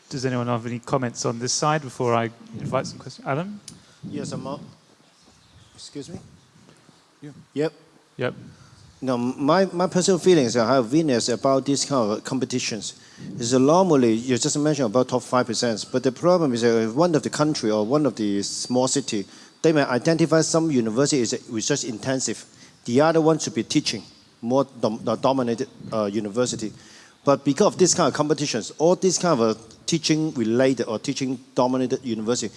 Does anyone have any comments on this side before I invite some questions? Alan? Yes, I'm up. Excuse me? Yeah. Yep. Yep. No, my, my personal feelings I have witnessed about these kind of competitions is normally you just mentioned about top five percent, but the problem is that one of the country or one of the small city, they may identify some university is research intensive, the other one should be teaching, more dom dominated uh, university. But because of this kind of competitions, all these kind of uh, teaching related or teaching dominated university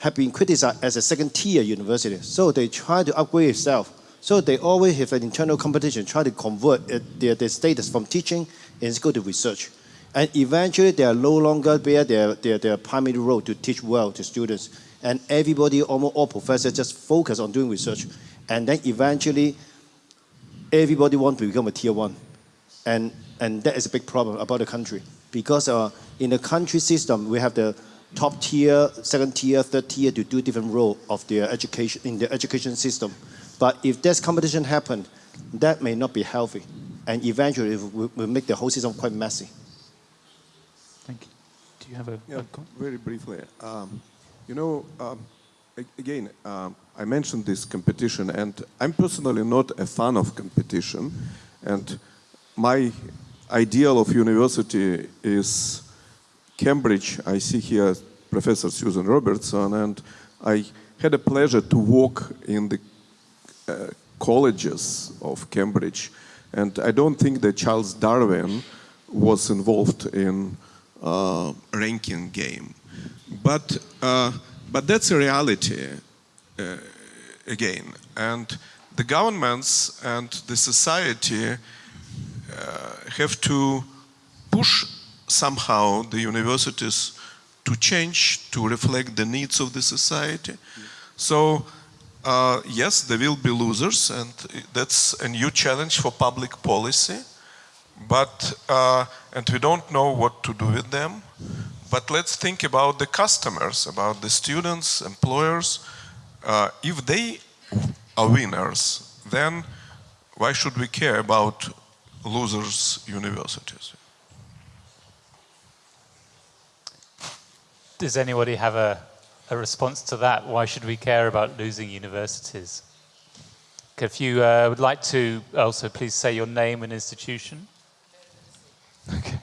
have been criticized as a second tier university. So they try to upgrade itself so they always have an internal competition, try to convert it, their, their status from teaching and go to research. And eventually they are no longer bear their, their, their primary role to teach well to students. And everybody, almost all professors just focus on doing research. And then eventually everybody wants to become a tier one. And, and that is a big problem about the country. Because uh, in the country system, we have the top tier, second tier, third tier to do different role of their education in the education system. But if this competition happened, that may not be healthy. And eventually it will, will make the whole system quite messy. Thank you. Do you have a, yeah, a Very briefly. Um, you know, um, again, um, I mentioned this competition, and I'm personally not a fan of competition. And my ideal of university is Cambridge. I see here Professor Susan Robertson, and I had a pleasure to walk in the colleges of Cambridge. And I don't think that Charles Darwin was involved in uh, ranking game. But uh, But that's a reality uh, again. And the governments and the society uh, have to push somehow the universities to change to reflect the needs of the society. So uh, yes, there will be losers, and that's a new challenge for public policy. But uh, and we don't know what to do with them. But let's think about the customers, about the students, employers. Uh, if they are winners, then why should we care about losers universities? Does anybody have a, a response to that? Why should we care about losing universities? If you uh, would like to also please say your name and institution. Okay.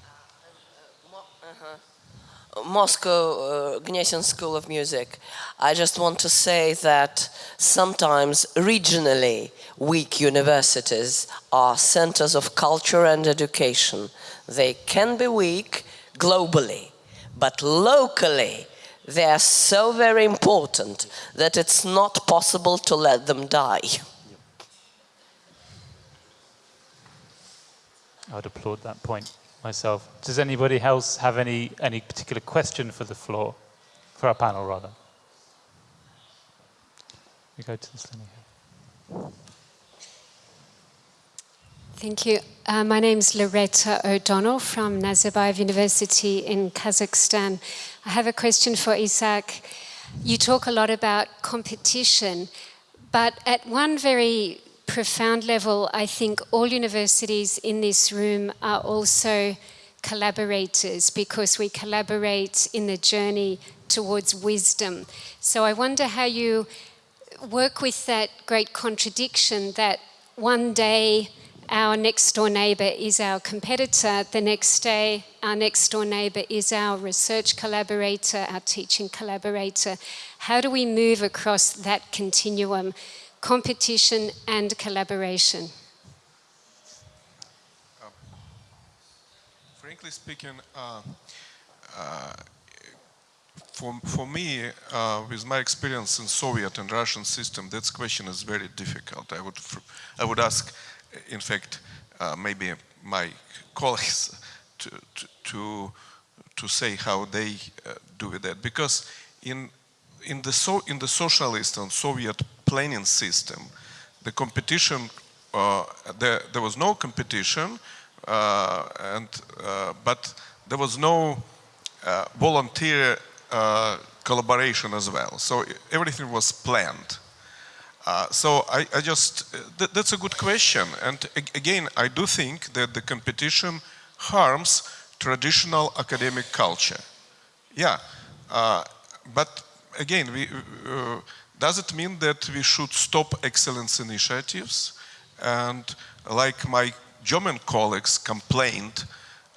Moscow uh, Gnesin School of Music. I just want to say that sometimes regionally weak universities are centers of culture and education. They can be weak globally, but locally they are so very important that it's not possible to let them die. I'd applaud that point myself. Does anybody else have any, any particular question for the floor, for our panel rather? We go to this lady here. Thank you. Uh, my name is Loretta O'Donnell from Nazarbayev University in Kazakhstan. I have a question for Isak. You talk a lot about competition, but at one very profound level, I think all universities in this room are also collaborators because we collaborate in the journey towards wisdom. So I wonder how you work with that great contradiction that one day our next door neighbour is our competitor, the next day our next door neighbour is our research collaborator, our teaching collaborator. How do we move across that continuum, competition and collaboration? Uh, frankly speaking, uh, uh, for, for me, uh, with my experience in Soviet and Russian system, that question is very difficult. I would, I would ask in fact, uh, maybe my colleagues (laughs) to, to, to, say how they uh, do that. Because in, in, the so, in the socialist and Soviet planning system, the competition, uh, there, there was no competition, uh, and, uh, but there was no uh, volunteer collaboration as well. So everything was planned. Uh, so I, I just, th that's a good question. And again, I do think that the competition harms traditional academic culture. Yeah, uh, but again, we, uh, does it mean that we should stop excellence initiatives? And like my German colleagues complained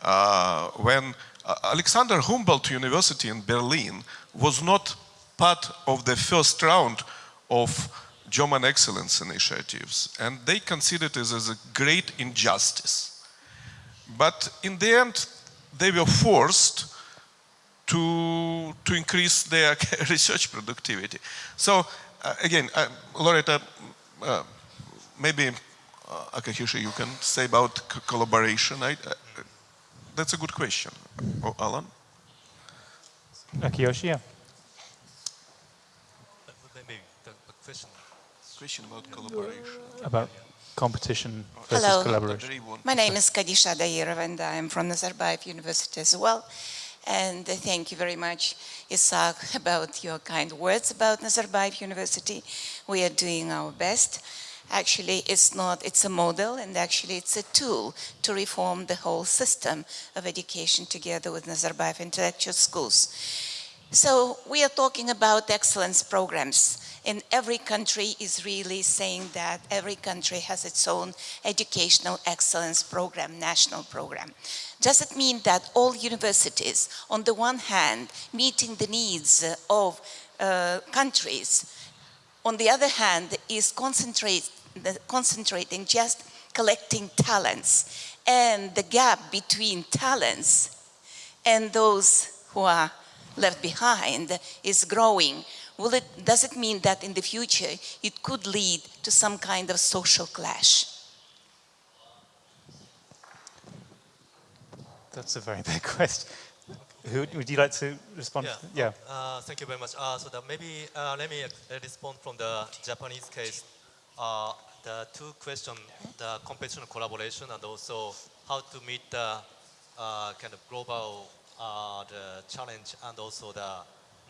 uh, when uh, Alexander Humboldt University in Berlin was not part of the first round of German excellence initiatives, and they considered it as a great injustice. But in the end, they were forced to, to increase their (laughs) research productivity. So uh, again, uh, Loretta, uh, maybe uh, you can say about collaboration. I, uh, that's a good question. Oh, Alan? Akiyoshi, yeah. Maybe the question question about collaboration. About competition versus Hello. collaboration. My name is Kadisha Dairov and I'm from Nazarbayev University as well. And thank you very much, Isak, about your kind words about Nazarbayev University. We are doing our best. Actually, it's not, it's a model and actually it's a tool to reform the whole system of education together with Nazarbayev intellectual schools. So we are talking about excellence programs and every country is really saying that every country has its own educational excellence program, national program. Does it mean that all universities, on the one hand, meeting the needs of uh, countries, on the other hand, is concentrate, concentrating just collecting talents and the gap between talents and those who are left behind is growing will it, does it mean that in the future it could lead to some kind of social clash? That's a very (laughs) big question. Who, would you like to respond? Yeah. yeah. Uh, thank you very much. Uh, so that maybe uh, let me uh, respond from the Japanese case. Uh, the two questions, the competition collaboration and also how to meet the uh, kind of global the challenge and also the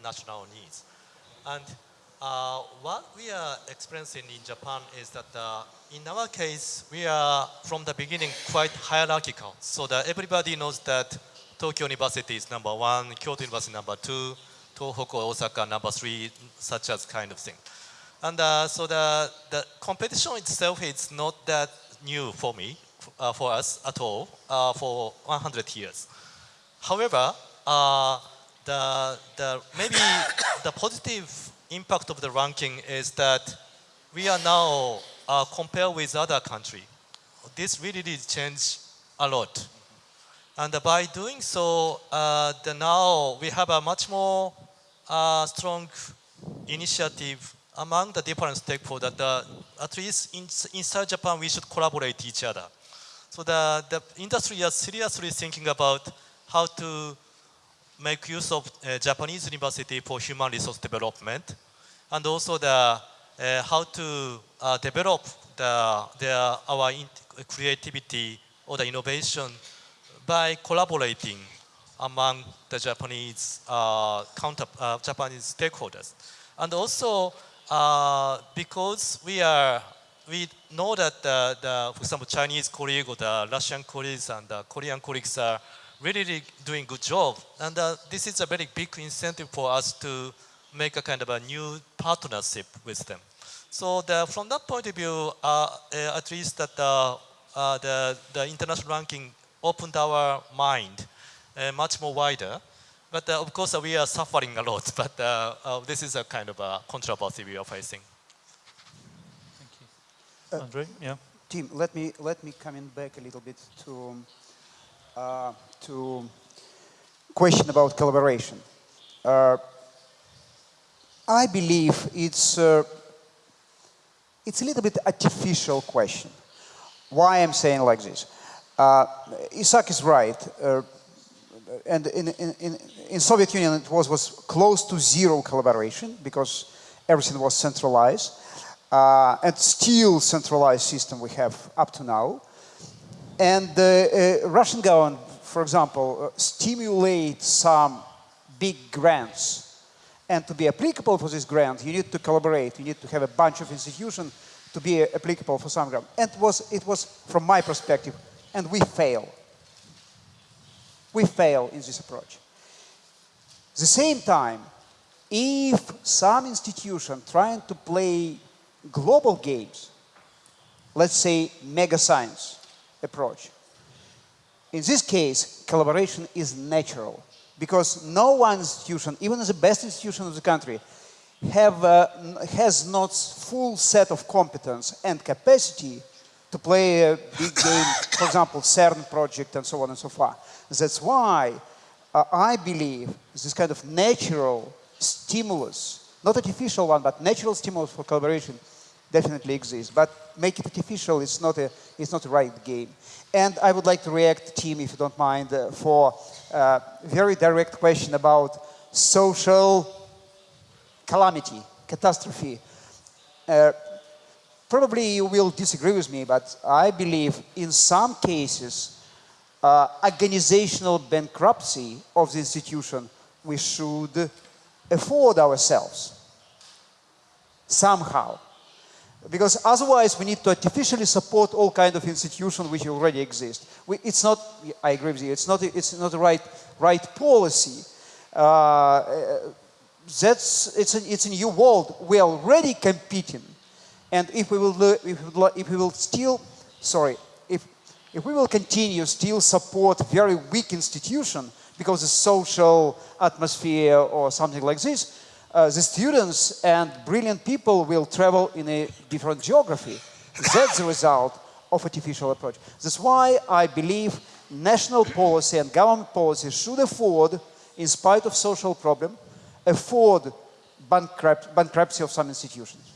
national needs. And what we are experiencing in Japan is that in our case, we are from the beginning quite hierarchical. So that everybody knows that Tokyo University is number one, Kyoto University number two, Tohoku, Osaka number three, such as kind of thing. And uh, so the, the competition itself is not that new for me, uh, for us at all, uh, for 100 years. However, uh, the, the, maybe the positive impact of the ranking is that we are now uh, compared with other country. This really did change a lot. And by doing so, uh, the now we have a much more uh, strong initiative among the different stakeholders that at least in, inside Japan we should collaborate each other. So the, the industry is seriously thinking about how to make use of uh, Japanese university for human resource development and also the, uh, how to uh, develop the, the, our creativity or the innovation by collaborating among the Japanese uh, counter, uh, Japanese stakeholders. And also, uh, because we are, we know that the, the, for example, Chinese colleagues or the Russian colleagues and the Korean colleagues are really, really doing good job. And uh, this is a very big incentive for us to make a kind of a new partnership with them. So the, from that point of view, uh, uh, at least that the, the, the international ranking opened our mind uh, much more wider. But uh, of course, uh, we are suffering a lot. (laughs) But this is a kind of a controversy we are facing. Thank you. Andre, yeah. Tim, let me let me come in back a little bit to uh, to question about collaboration. Uh, I believe it's uh, it's a little bit artificial question. Why I'm saying like this? Uh, Isak is right. Uh, and in, in, in, Soviet Union, it was, was close to zero collaboration because everything was centralized. Uh, and still centralized system we have up to now. And the uh, Russian government, for example, uh, stimulate some big grants. And to be applicable for this grant, you need to collaborate. You need to have a bunch of institutions to be applicable for some grant. And it was, it was, from my perspective, and we fail. We fail in this approach. The same time, if some institution trying to play global games, let's say mega science approach, in this case, collaboration is natural because no one institution, even the best institution of the country, have, uh, has not full set of competence and capacity to play a big game, for example, CERN project and so on and so forth. That's why uh, I believe this kind of natural stimulus, not artificial one, but natural stimulus for collaboration definitely exists. But make it artificial, it's not a, it's not a right game. And I would like to react, team, if you don't mind, uh, for a uh, very direct question about social calamity, catastrophe. Uh, probably you will disagree with me, but I believe in some cases, uh, organizational bankruptcy of the institution we should afford ourselves somehow. Because otherwise we need to artificially support all kind of institutions which already exist. We, it's not, I agree with you, it's not, it's not the right, right policy. Uh, that's, it's a, it's a new world. We're already competing and if we will, if we will, we still, sorry, if, if we will continue still support very weak institution because of social atmosphere or something like this, uh, the students and brilliant people will travel in a different geography. That's the result of artificial approach. That's why I believe national policy and government policy should afford, in spite of social problem, afford bankrupt, bankruptcy of some institutions.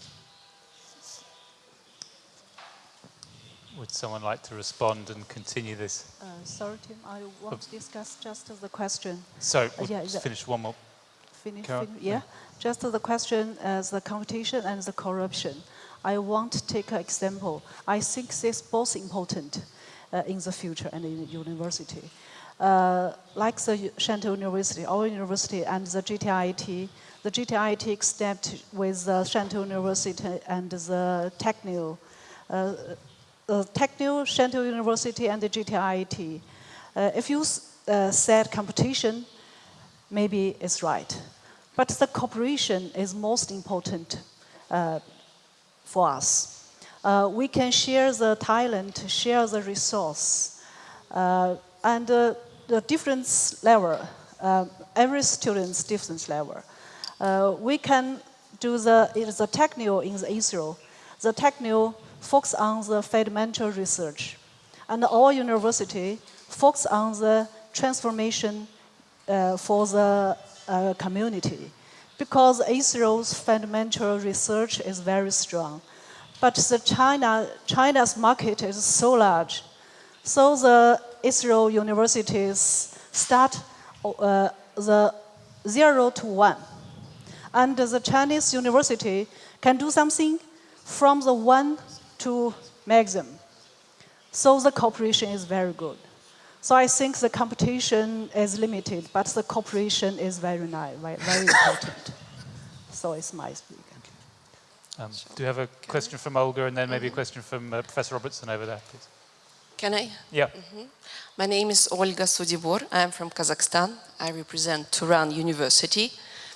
Would someone like to respond and continue this? Uh, sorry, Tim, I want to discuss just the question. So, Uh, we'll yeah, just finish one more. Finish, Carol? fin- yeah. Just the question as the competition and the corruption. I want to take an example. I think this both important uh, in the future and in the university. Uh, like the Shantou University, our university and the GTIT, the GTIT except with the Shantou University and the Technion, uh, the Technion, Shantou University and the GTIT. Uh, if you uh, said competition, maybe it's right. But the cooperation is most important uh, for us. Uh, we can share the talent, share the resource, uh, and uh, the difference level, uh, every student's difference level. We can do the, the technical in the ISRO. The technical focus on the fundamental research. And our university focus on the transformation uh, for the uh, community because Israel's fundamental research is very strong. But the China, China's market is so large. So the Israel universities start uh, the zero to one. And the Chinese university can do something from the one to maximum. So the cooperation is very good. So I think the competition is limited, but the cooperation is very nice, very, very (coughs) important. So it's my speaking. Um, do you have a question from Olga and then maybe a question from uh, Professor Robertson over there, please? Can I? Yeah. My name is Olga Sudibor. I'm from Kazakhstan. I represent Turan University,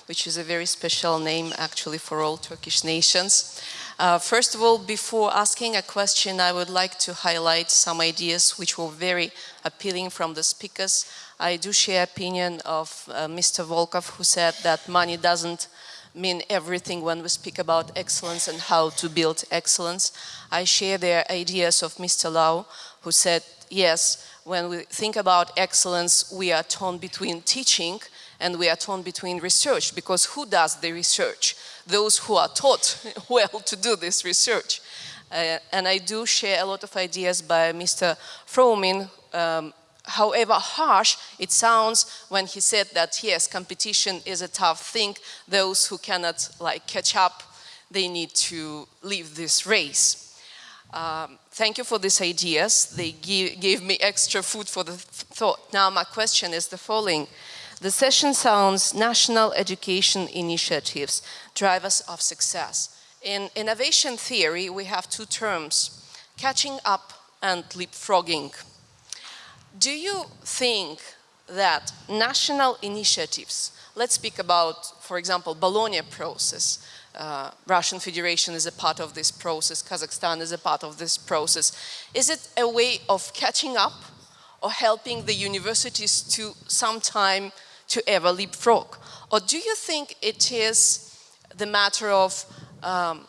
which is a very special name actually for all Turkish nations. Uh, first of all, before asking a question, I would like to highlight some ideas which were very appealing from the speakers. I do share opinion of uh, Mr. Volkov who said that money doesn't mean everything when we speak about excellence and how to build excellence. I share their ideas of Mr. Lau, who said, yes, when we think about excellence, we are torn between teaching and we are torn between research, because who does the research? Those who are taught (laughs) well to do this research. Uh, and I do share a lot of ideas by Mr. Froumin, um, however harsh it sounds when he said that yes, competition is a tough thing. Those who cannot like catch up, they need to leave this race. Um, thank you for these ideas. They give, gave me extra food for the th thought. Now my question is the following. The session sounds national education initiatives, drivers of success. In innovation theory, we have two terms, catching up and leapfrogging. Do you think that national initiatives, let's speak about, for example, Bologna process, uh, Russian Federation is a part of this process, Kazakhstan is a part of this process. Is it a way of catching up or helping the universities to sometime to ever leapfrog? Or do you think it is the matter of um,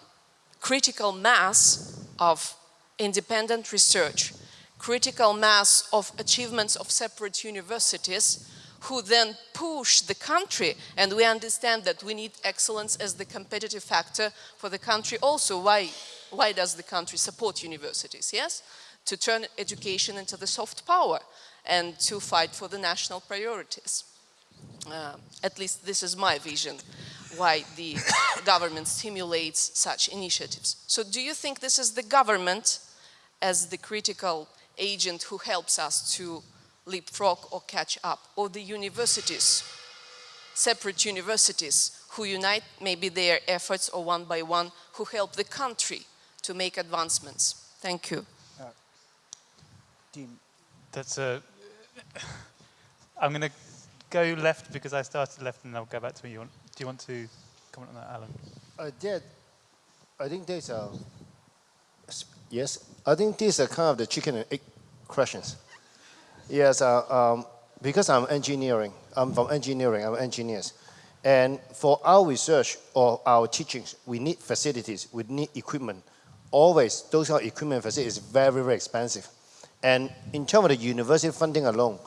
critical mass of independent research, critical mass of achievements of separate universities who then push the country? And we understand that we need excellence as the competitive factor for the country also. Why why does the country support universities? Yes? To turn education into the soft power and to fight for the national priorities uh, at least this is my vision why the (coughs) government stimulates such initiatives so do you think this is the government as the critical agent who helps us to leapfrog or catch up, or the universities, separate universities who unite maybe their efforts or one by one who help the country to make advancements. Thank you. Uh, Dean. That's a. (laughs) I'm going to go left because I started left and I'll go back to you. Do you want to comment on that, Alan? I did. I think there's a, yes, I think these are kind of the chicken and egg questions. Yes, uh, um, because I'm engineering, I'm from engineering, I'm engineers. And for our research or our teachings, we need facilities, we need equipment. Always, those of equipment facilities very, very expensive. And in terms of the university funding alone,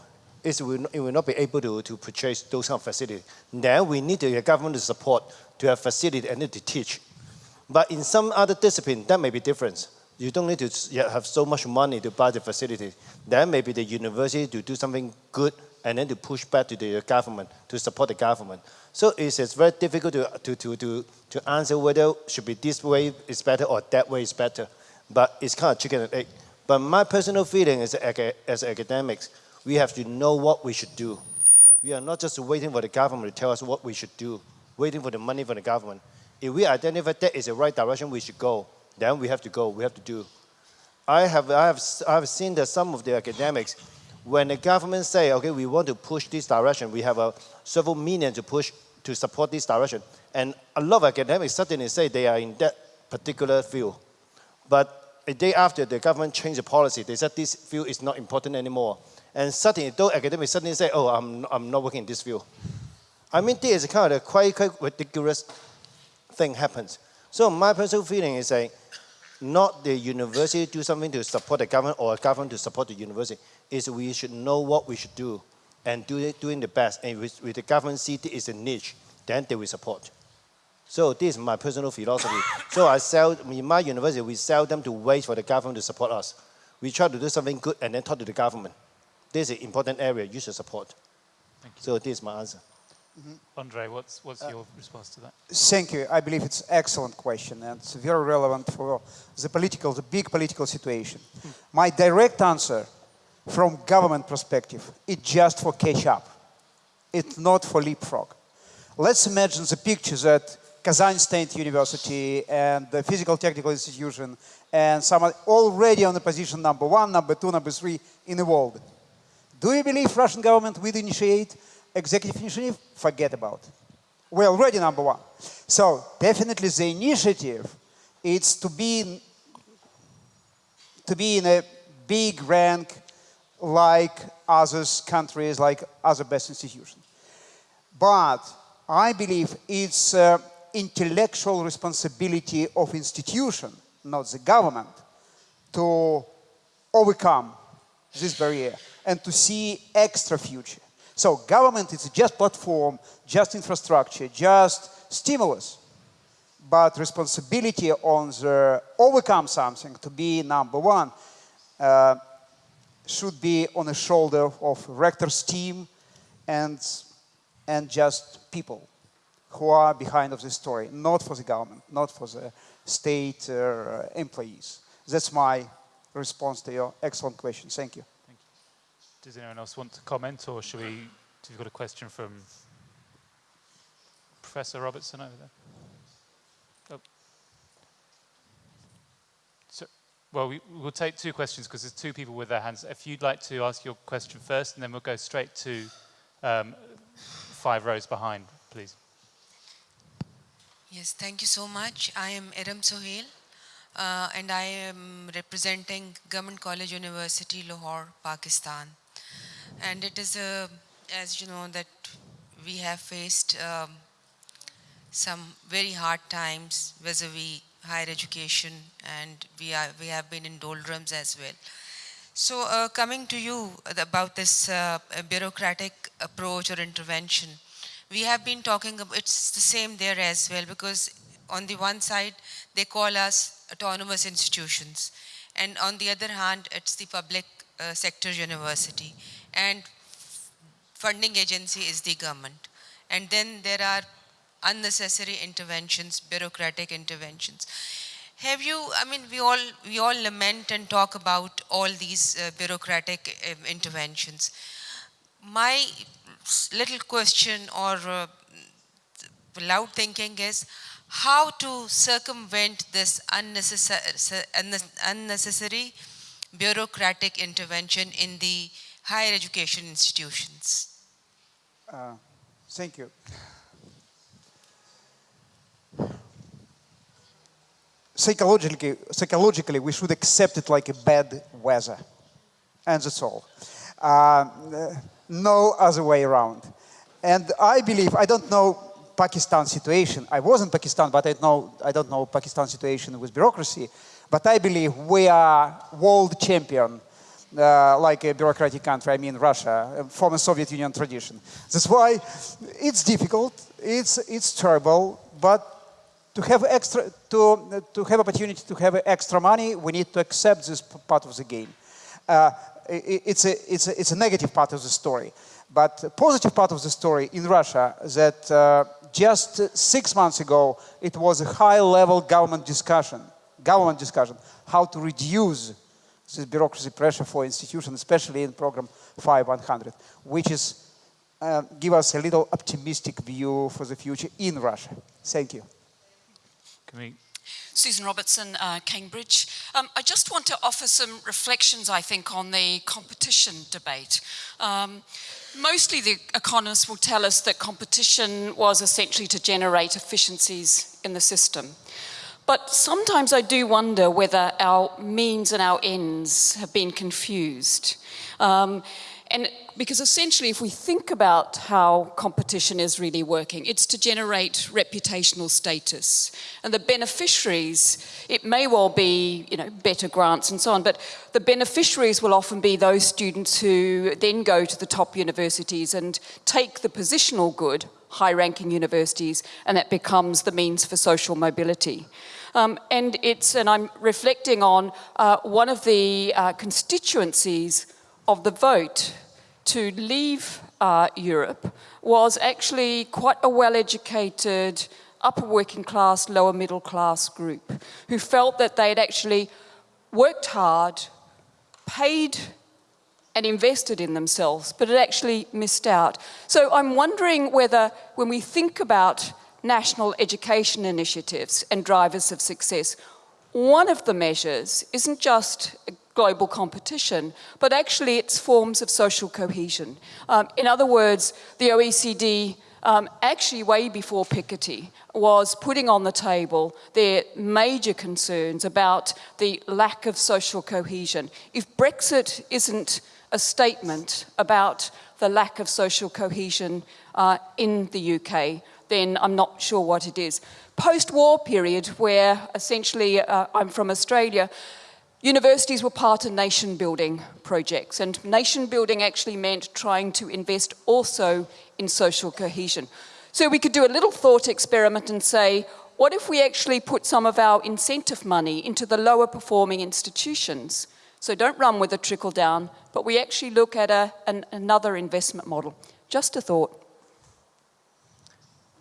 is we will, it will not be able to, to purchase those kind of facilities. Then we need the government support to have facility and to teach. But in some other discipline, that may be different. You don't need to have so much money to buy the facility. Then maybe the university to do something good and then to push back to the government, to support the government. So it's, it's very difficult to, to, to, to, to answer whether should be this way is better or that way is better. But it's kind of chicken and egg. But my personal feeling is as academics, we have to know what we should do. We are not just waiting for the government to tell us what we should do, waiting for the money from the government. If we identify that is the right direction we should go, then we have to go, we have to do. I have, I have, I have seen that some of the academics, when the government say, okay, we want to push this direction, we have a several million to push to support this direction. And a lot of academics suddenly say they are in that particular field. But a day after the government changed the policy, they said this field is not important anymore. And suddenly, those academics suddenly say, oh, I'm, I'm not working in this field. I mean, this is kind of a quite, quite ridiculous thing happens. So my personal feeling is saying, not the university do something to support the government or government to support the university, is we should know what we should do and do it, doing the best. And with, with the government see it is a niche, then they will support. So this is my personal philosophy. (laughs) so I sell, in my university, we sell them to wait for the government to support us. We try to do something good and then talk to the government. This is an important area you should support. Thank you. So this is my answer. Mm -hmm. Andre, what's, what's uh, your response to that? Thank you. I believe it's an excellent question and it's very relevant for the political, the big political situation. Hmm. My direct answer from government perspective, it's just for catch up. It's not for leapfrog. Let's imagine the picture that Kazan State University and the Physical Technical Institution and some are already on the position number one, number two, number three in the world. Do you believe Russian government will initiate executive initiative, forget about. it. We're already number one. So definitely the initiative is to be to be in a big rank like other countries, like other best institutions. But I believe it's uh, intellectual responsibility of institution, not the government, to overcome this barrier and to see extra future. So government is just platform, just infrastructure, just stimulus. But responsibility on the overcome something to be number one uh, should be on the shoulder of rector's team and, and just people who are behind of the story, not for the government, not for the state uh, employees. That's my response to your excellent question. Thank you. Does anyone else want to comment or should we, have you got a question from Professor Robertson over there? Oh. So, well, we, will take two questions because there's two people with their hands. If you'd like to ask your question first and then we'll go straight to um, five rows behind, please. Yes, thank you so much. I am Eram Sohail uh, and I am representing Government College University, Lahore, Pakistan and it is a, as you know that we have faced um, some very hard times vis-a-vis higher education and we are we have been in doldrums as well. So uh, coming to you about this uh, bureaucratic approach or intervention we have been talking about it's the same there as well because on the one side they call us autonomous institutions and on the other hand it's the public uh, sector university and funding agency is the government. And then there are unnecessary interventions, bureaucratic interventions. Have you, I mean, we all, we all lament and talk about all these uh, bureaucratic uh, interventions. My little question or uh, loud thinking is how to circumvent this unnecessary, unnecessary bureaucratic intervention in the higher education institutions? Uh, thank you. Psychologically, psychologically, we should accept it like a bad weather. And that's all. Uh, no other way around. And I believe, I don't know Pakistan situation. I was in Pakistan, but I, know, I don't know Pakistan situation with bureaucracy. But I believe we are world champion uh, like a bureaucratic country, I mean Russia, former Soviet Union tradition. That's why it's difficult, it's, it's terrible, but to have extra, to, to have opportunity to have extra money, we need to accept this part of the game. Uh, it, it's, a, it's, a, it's a negative part of the story. But the positive part of the story in Russia that uh, just six months ago, it was a high-level government discussion, government discussion, how to reduce this bureaucracy pressure for institutions, especially in program 5100, which is uh, give us a little optimistic view for the future in Russia. Thank you. Can we Susan Robertson, uh, Cambridge. Um, I just want to offer some reflections, I think, on the competition debate. Um, mostly the economists will tell us that competition was essentially to generate efficiencies in the system. But sometimes I do wonder whether our means and our ends have been confused. Um, and because essentially if we think about how competition is really working, it's to generate reputational status. And the beneficiaries, it may well be, you know, better grants and so on, but the beneficiaries will often be those students who then go to the top universities and take the positional good, high-ranking universities, and that becomes the means for social mobility. Um, and it's, and I'm reflecting on uh, one of the uh, constituencies of the vote to leave uh, Europe was actually quite a well-educated, upper working class, lower middle class group who felt that they had actually worked hard, paid and invested in themselves, but had actually missed out. So I'm wondering whether when we think about national education initiatives and drivers of success, one of the measures isn't just global competition, but actually it's forms of social cohesion. Um, in other words, the OECD um, actually way before Piketty was putting on the table their major concerns about the lack of social cohesion. If Brexit isn't a statement about the lack of social cohesion uh, in the UK, then I'm not sure what it is. Post-war period, where essentially uh, I'm from Australia, Universities were part of nation building projects and nation building actually meant trying to invest also in social cohesion. So we could do a little thought experiment and say, what if we actually put some of our incentive money into the lower performing institutions? So don't run with a trickle down, but we actually look at a, an, another investment model. Just a thought.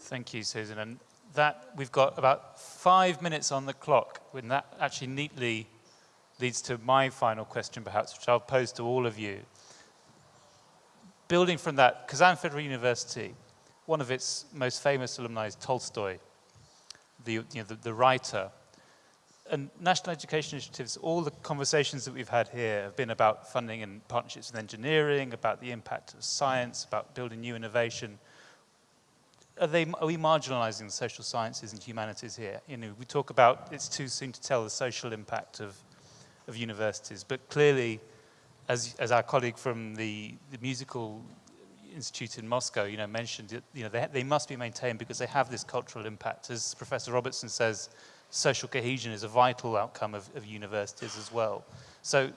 Thank you, Susan. And that we've got about five minutes on the clock when that actually neatly leads to my final question, perhaps, which I'll pose to all of you. Building from that, Kazan Federal University, one of its most famous alumni is Tolstoy, the, you know, the, the writer. And national education initiatives, all the conversations that we've had here have been about funding and partnerships with engineering, about the impact of science, about building new innovation. Are, they, are we marginalizing the social sciences and humanities here? You know, we talk about it's too soon to tell the social impact of of universities. But clearly, as, as our colleague from the, the musical institute in Moscow, you know, mentioned, you know, they, they must be maintained because they have this cultural impact. As Professor Robertson says, social cohesion is a vital outcome of, of universities as well. So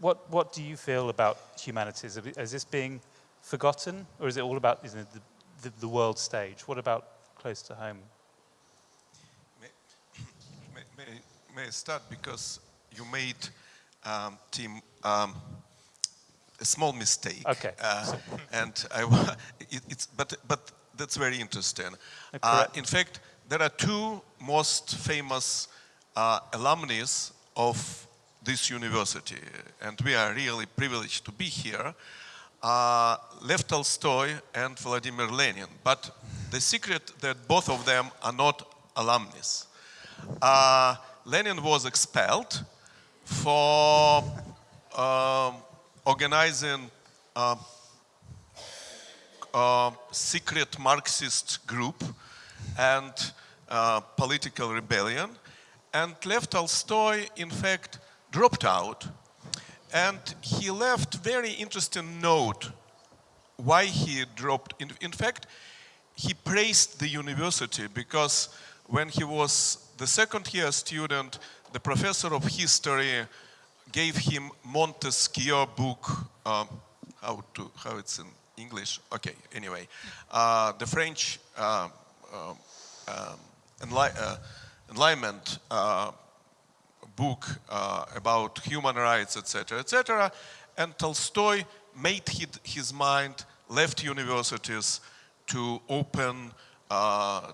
what, what do you feel about humanities? Is this being forgotten or is it all about the, the, the world stage? What about close to home? May, (coughs) may, may I start because you made, um, Tim, um, a small mistake. Okay. Uh, (laughs) and I, (laughs) it, it's, but, but that's very interesting. Uh, in fact, there are two most famous uh, alumnus of this university, and we are really privileged to be here. Uh, Lev Tolstoy and Vladimir Lenin. But the secret that both of them are not alumnus. Uh, Lenin was expelled for um, organizing a, a, secret Marxist group and political rebellion. And Lev Tolstoy, in fact, dropped out. And he left very interesting note why he dropped. In, in fact, he praised the university because when he was the second year student, the professor of history gave him Montesquieu book, um, how to how it's in English. Okay, anyway, uh, the French uh, um, enli uh, Enlightenment uh, book uh, about human rights, etc., etc. And Tolstoy made his mind, left universities to open, uh,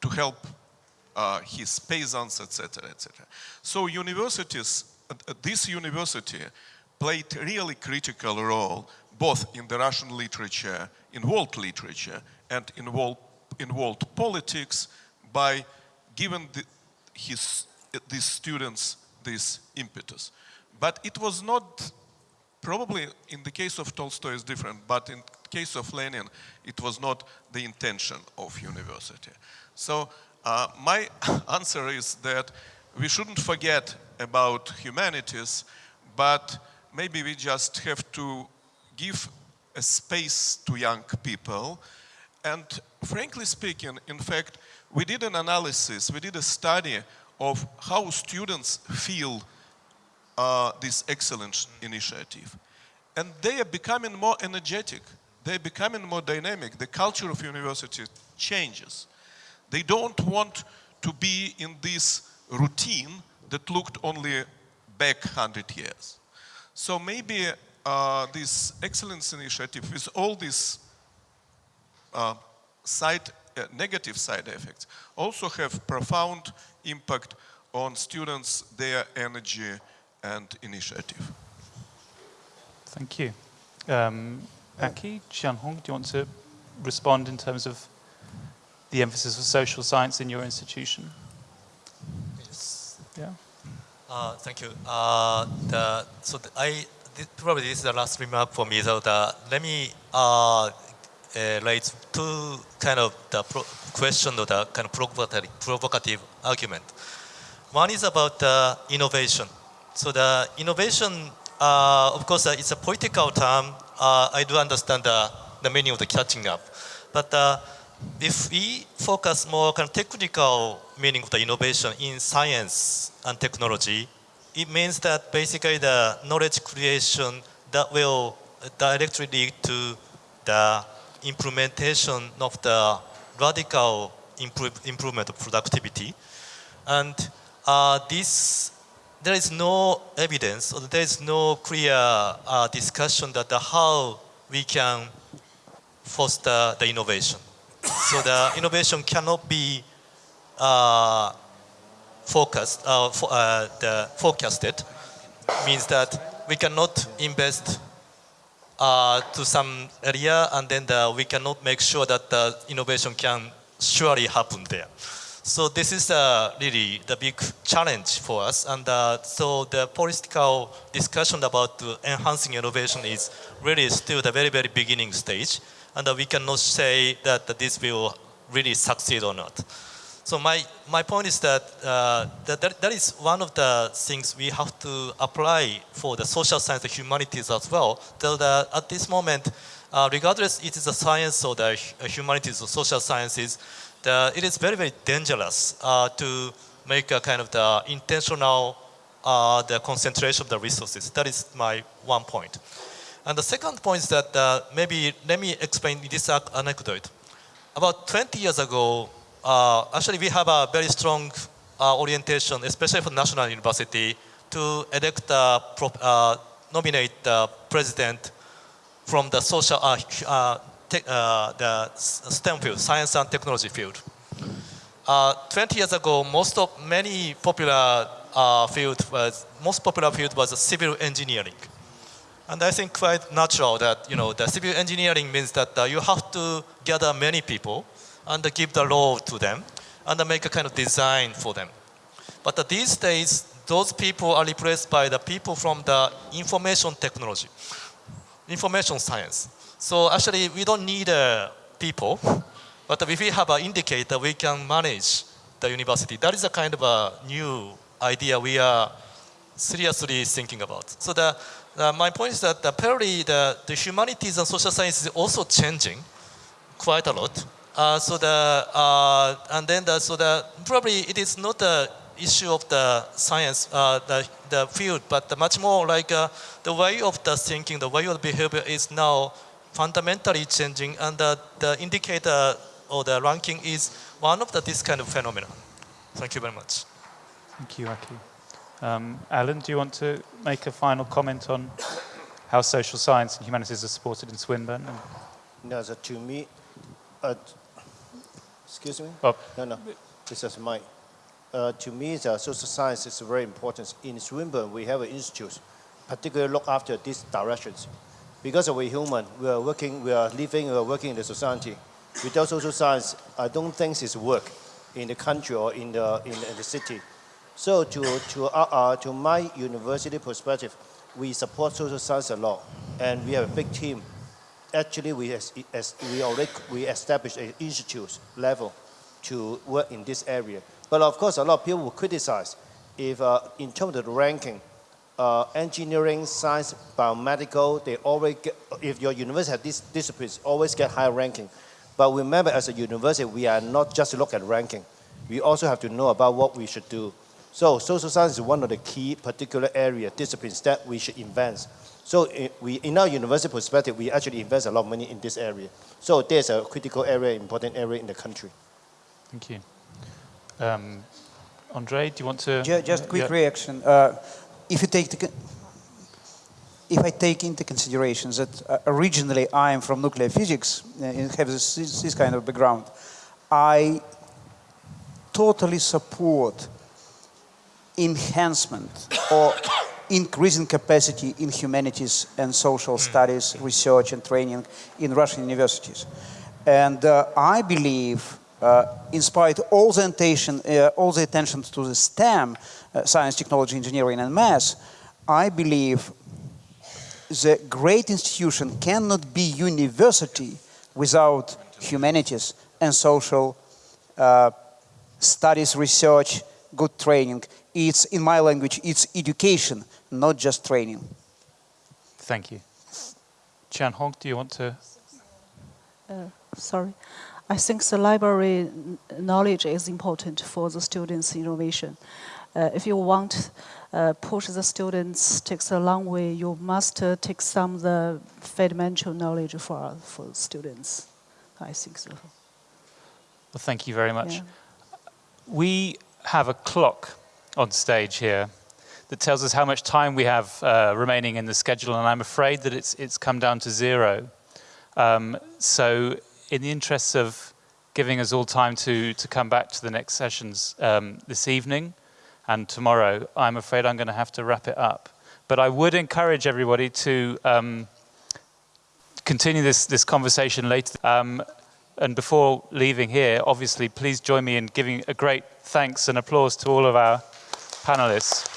to help uh, his peasants, etc., etc. So universities, uh, this university played really critical role both in the Russian literature, in world literature, and in world, in world politics by giving the, his, these students this impetus. But it was not, probably in the case of Tolstoy is different, but in case of Lenin, it was not the intention of university. So uh, my (laughs) answer is that we shouldn't forget about humanities, but maybe we just have to give a space to young people. And frankly speaking, in fact, we did an analysis, we did a study of how students feel uh, this excellence initiative. And they are becoming more energetic. They're becoming more dynamic. The culture of university changes. They don't want to be in this routine that looked only back 100 years. So maybe uh, this excellence initiative with all these uh, side, uh, negative side effects also have profound impact on students, their energy and initiative. Thank you. Um, Aki, Jiang Hong, do you want to respond in terms of the emphasis of social science in your institution? Yes. Yeah. Uh, thank you. Uh, the, so the, I probably this is the last remark for me. So the, let me uh, uh, raise two kind of the question or the kind of provocative, provocative argument. One is about the innovation. So the innovation, uh, of course, uh, it's a political term. I do understand the, the meaning of the catching up. But if we focus more kind of technical meaning of the innovation in science and technology, it means that basically the knowledge creation that will directly lead to the implementation of the radical improve, improvement of productivity. And uh, this, there is no evidence, or there is no clear uh, discussion that how we can foster the innovation. so the innovation cannot be uh, focused, uh, for, uh, the forecasted, means that we cannot invest uh, to some area and then the, we cannot make sure that the innovation can surely happen there. So this is uh, really the big challenge for us and uh, so the political discussion about enhancing innovation is really still the very, very beginning stage and we cannot say that this will really succeed or not. So my, my point is that, uh, that, that that is one of the things we have to apply for the social science and humanities as well. That at this moment, uh, regardless it is a science or the humanities or social sciences, the, it is very, very dangerous uh, to make a kind of the intentional uh, the concentration of the resources. That is my one point. And the second point is that uh, maybe let me explain this anecdote. About 20 years ago, uh, actually we have a very strong uh, orientation, especially for national university, to elect, uh, uh nominate the president from the social, uh, uh, the STEM field, science and technology field. 20 years ago, most of many popular field was, most popular field was civil engineering. And I think quite natural that, you know, the civil engineering means that you have to gather many people and give the law to them and make a kind of design for them. But these days, those people are replaced by the people from the information technology, information science. So actually, we don't need uh, people, but if we have an indicator, we can manage the university. That is a kind of a new idea we are seriously thinking about. So the, my point is that apparently the, the humanities and social sciences is also changing quite a lot. Uh, so the uh, and then the, so the probably it is not the issue of the science, uh, the, the field, but much more like uh, the way of the thinking, the way of the behavior is now fundamentally changing and the, the indicator or the ranking is one of the, this kind of phenomena. Thank you very much. Thank you, Aki. Um, Alan, do you want to make a final comment on how social science and humanities are supported in Swinburne? No, so to me, uh, excuse me? Oh. No, no, this is mine. Uh, to me, the social science is very important. In Swinburne, we have an institute, particularly look after these directions. Because we're human, we are working, we are living, we are working in the society. Without social science, I don't think it's work in the country or in the, in the, in the city. So to, to, uh, uh, to my university perspective, we support social science a lot, and we have a big team. Actually, we, as, as we already we established an institute level to work in this area. But of course, a lot of people will criticize if, uh, in terms of the ranking, uh, engineering, science, biomedical, they always get, if your university has these disciplines, always get high ranking. But remember, as a university, we are not just look at ranking. We also have to know about what we should do. So social science is one of the key particular area disciplines that we should invest. So in, we, in our university perspective, we actually invest a lot of money in this area. So there's a critical area, important area in the country. Thank you. Um, Andre, do you want to? Just, just quick yeah. reaction. Uh, if you take the, if I take into consideration that uh, originally I am from nuclear physics uh, and have this, this kind of background, I totally support enhancement or increasing capacity in humanities and social studies, research and training in Russian universities. And uh, I believe, uh, in spite of all the attention, uh, all the attention to the STEM, uh, science, technology, engineering, and math, I believe the great institution cannot be university without humanities and social uh, studies, research, good training. It's, in my language, it's education, not just training. Thank you. Jiang Hong, do you want to? Uh, sorry. I think the library knowledge is important for the students' innovation. Uh, if you want uh, push the students takes a long way, you must uh, take some of the fundamental knowledge for, for students. I think so. Well, thank you very much. Yeah. We have a clock on stage here that tells us how much time we have uh, remaining in the schedule, and I'm afraid that it's, it's come down to zero. Um, so in the interests of giving us all time to, to come back to the next sessions um, this evening and tomorrow, I'm afraid I'm going to have to wrap it up. But I would encourage everybody to um, continue this, this conversation later. Um, and before leaving here, obviously, please join me in giving a great thanks and applause to all of our panelists.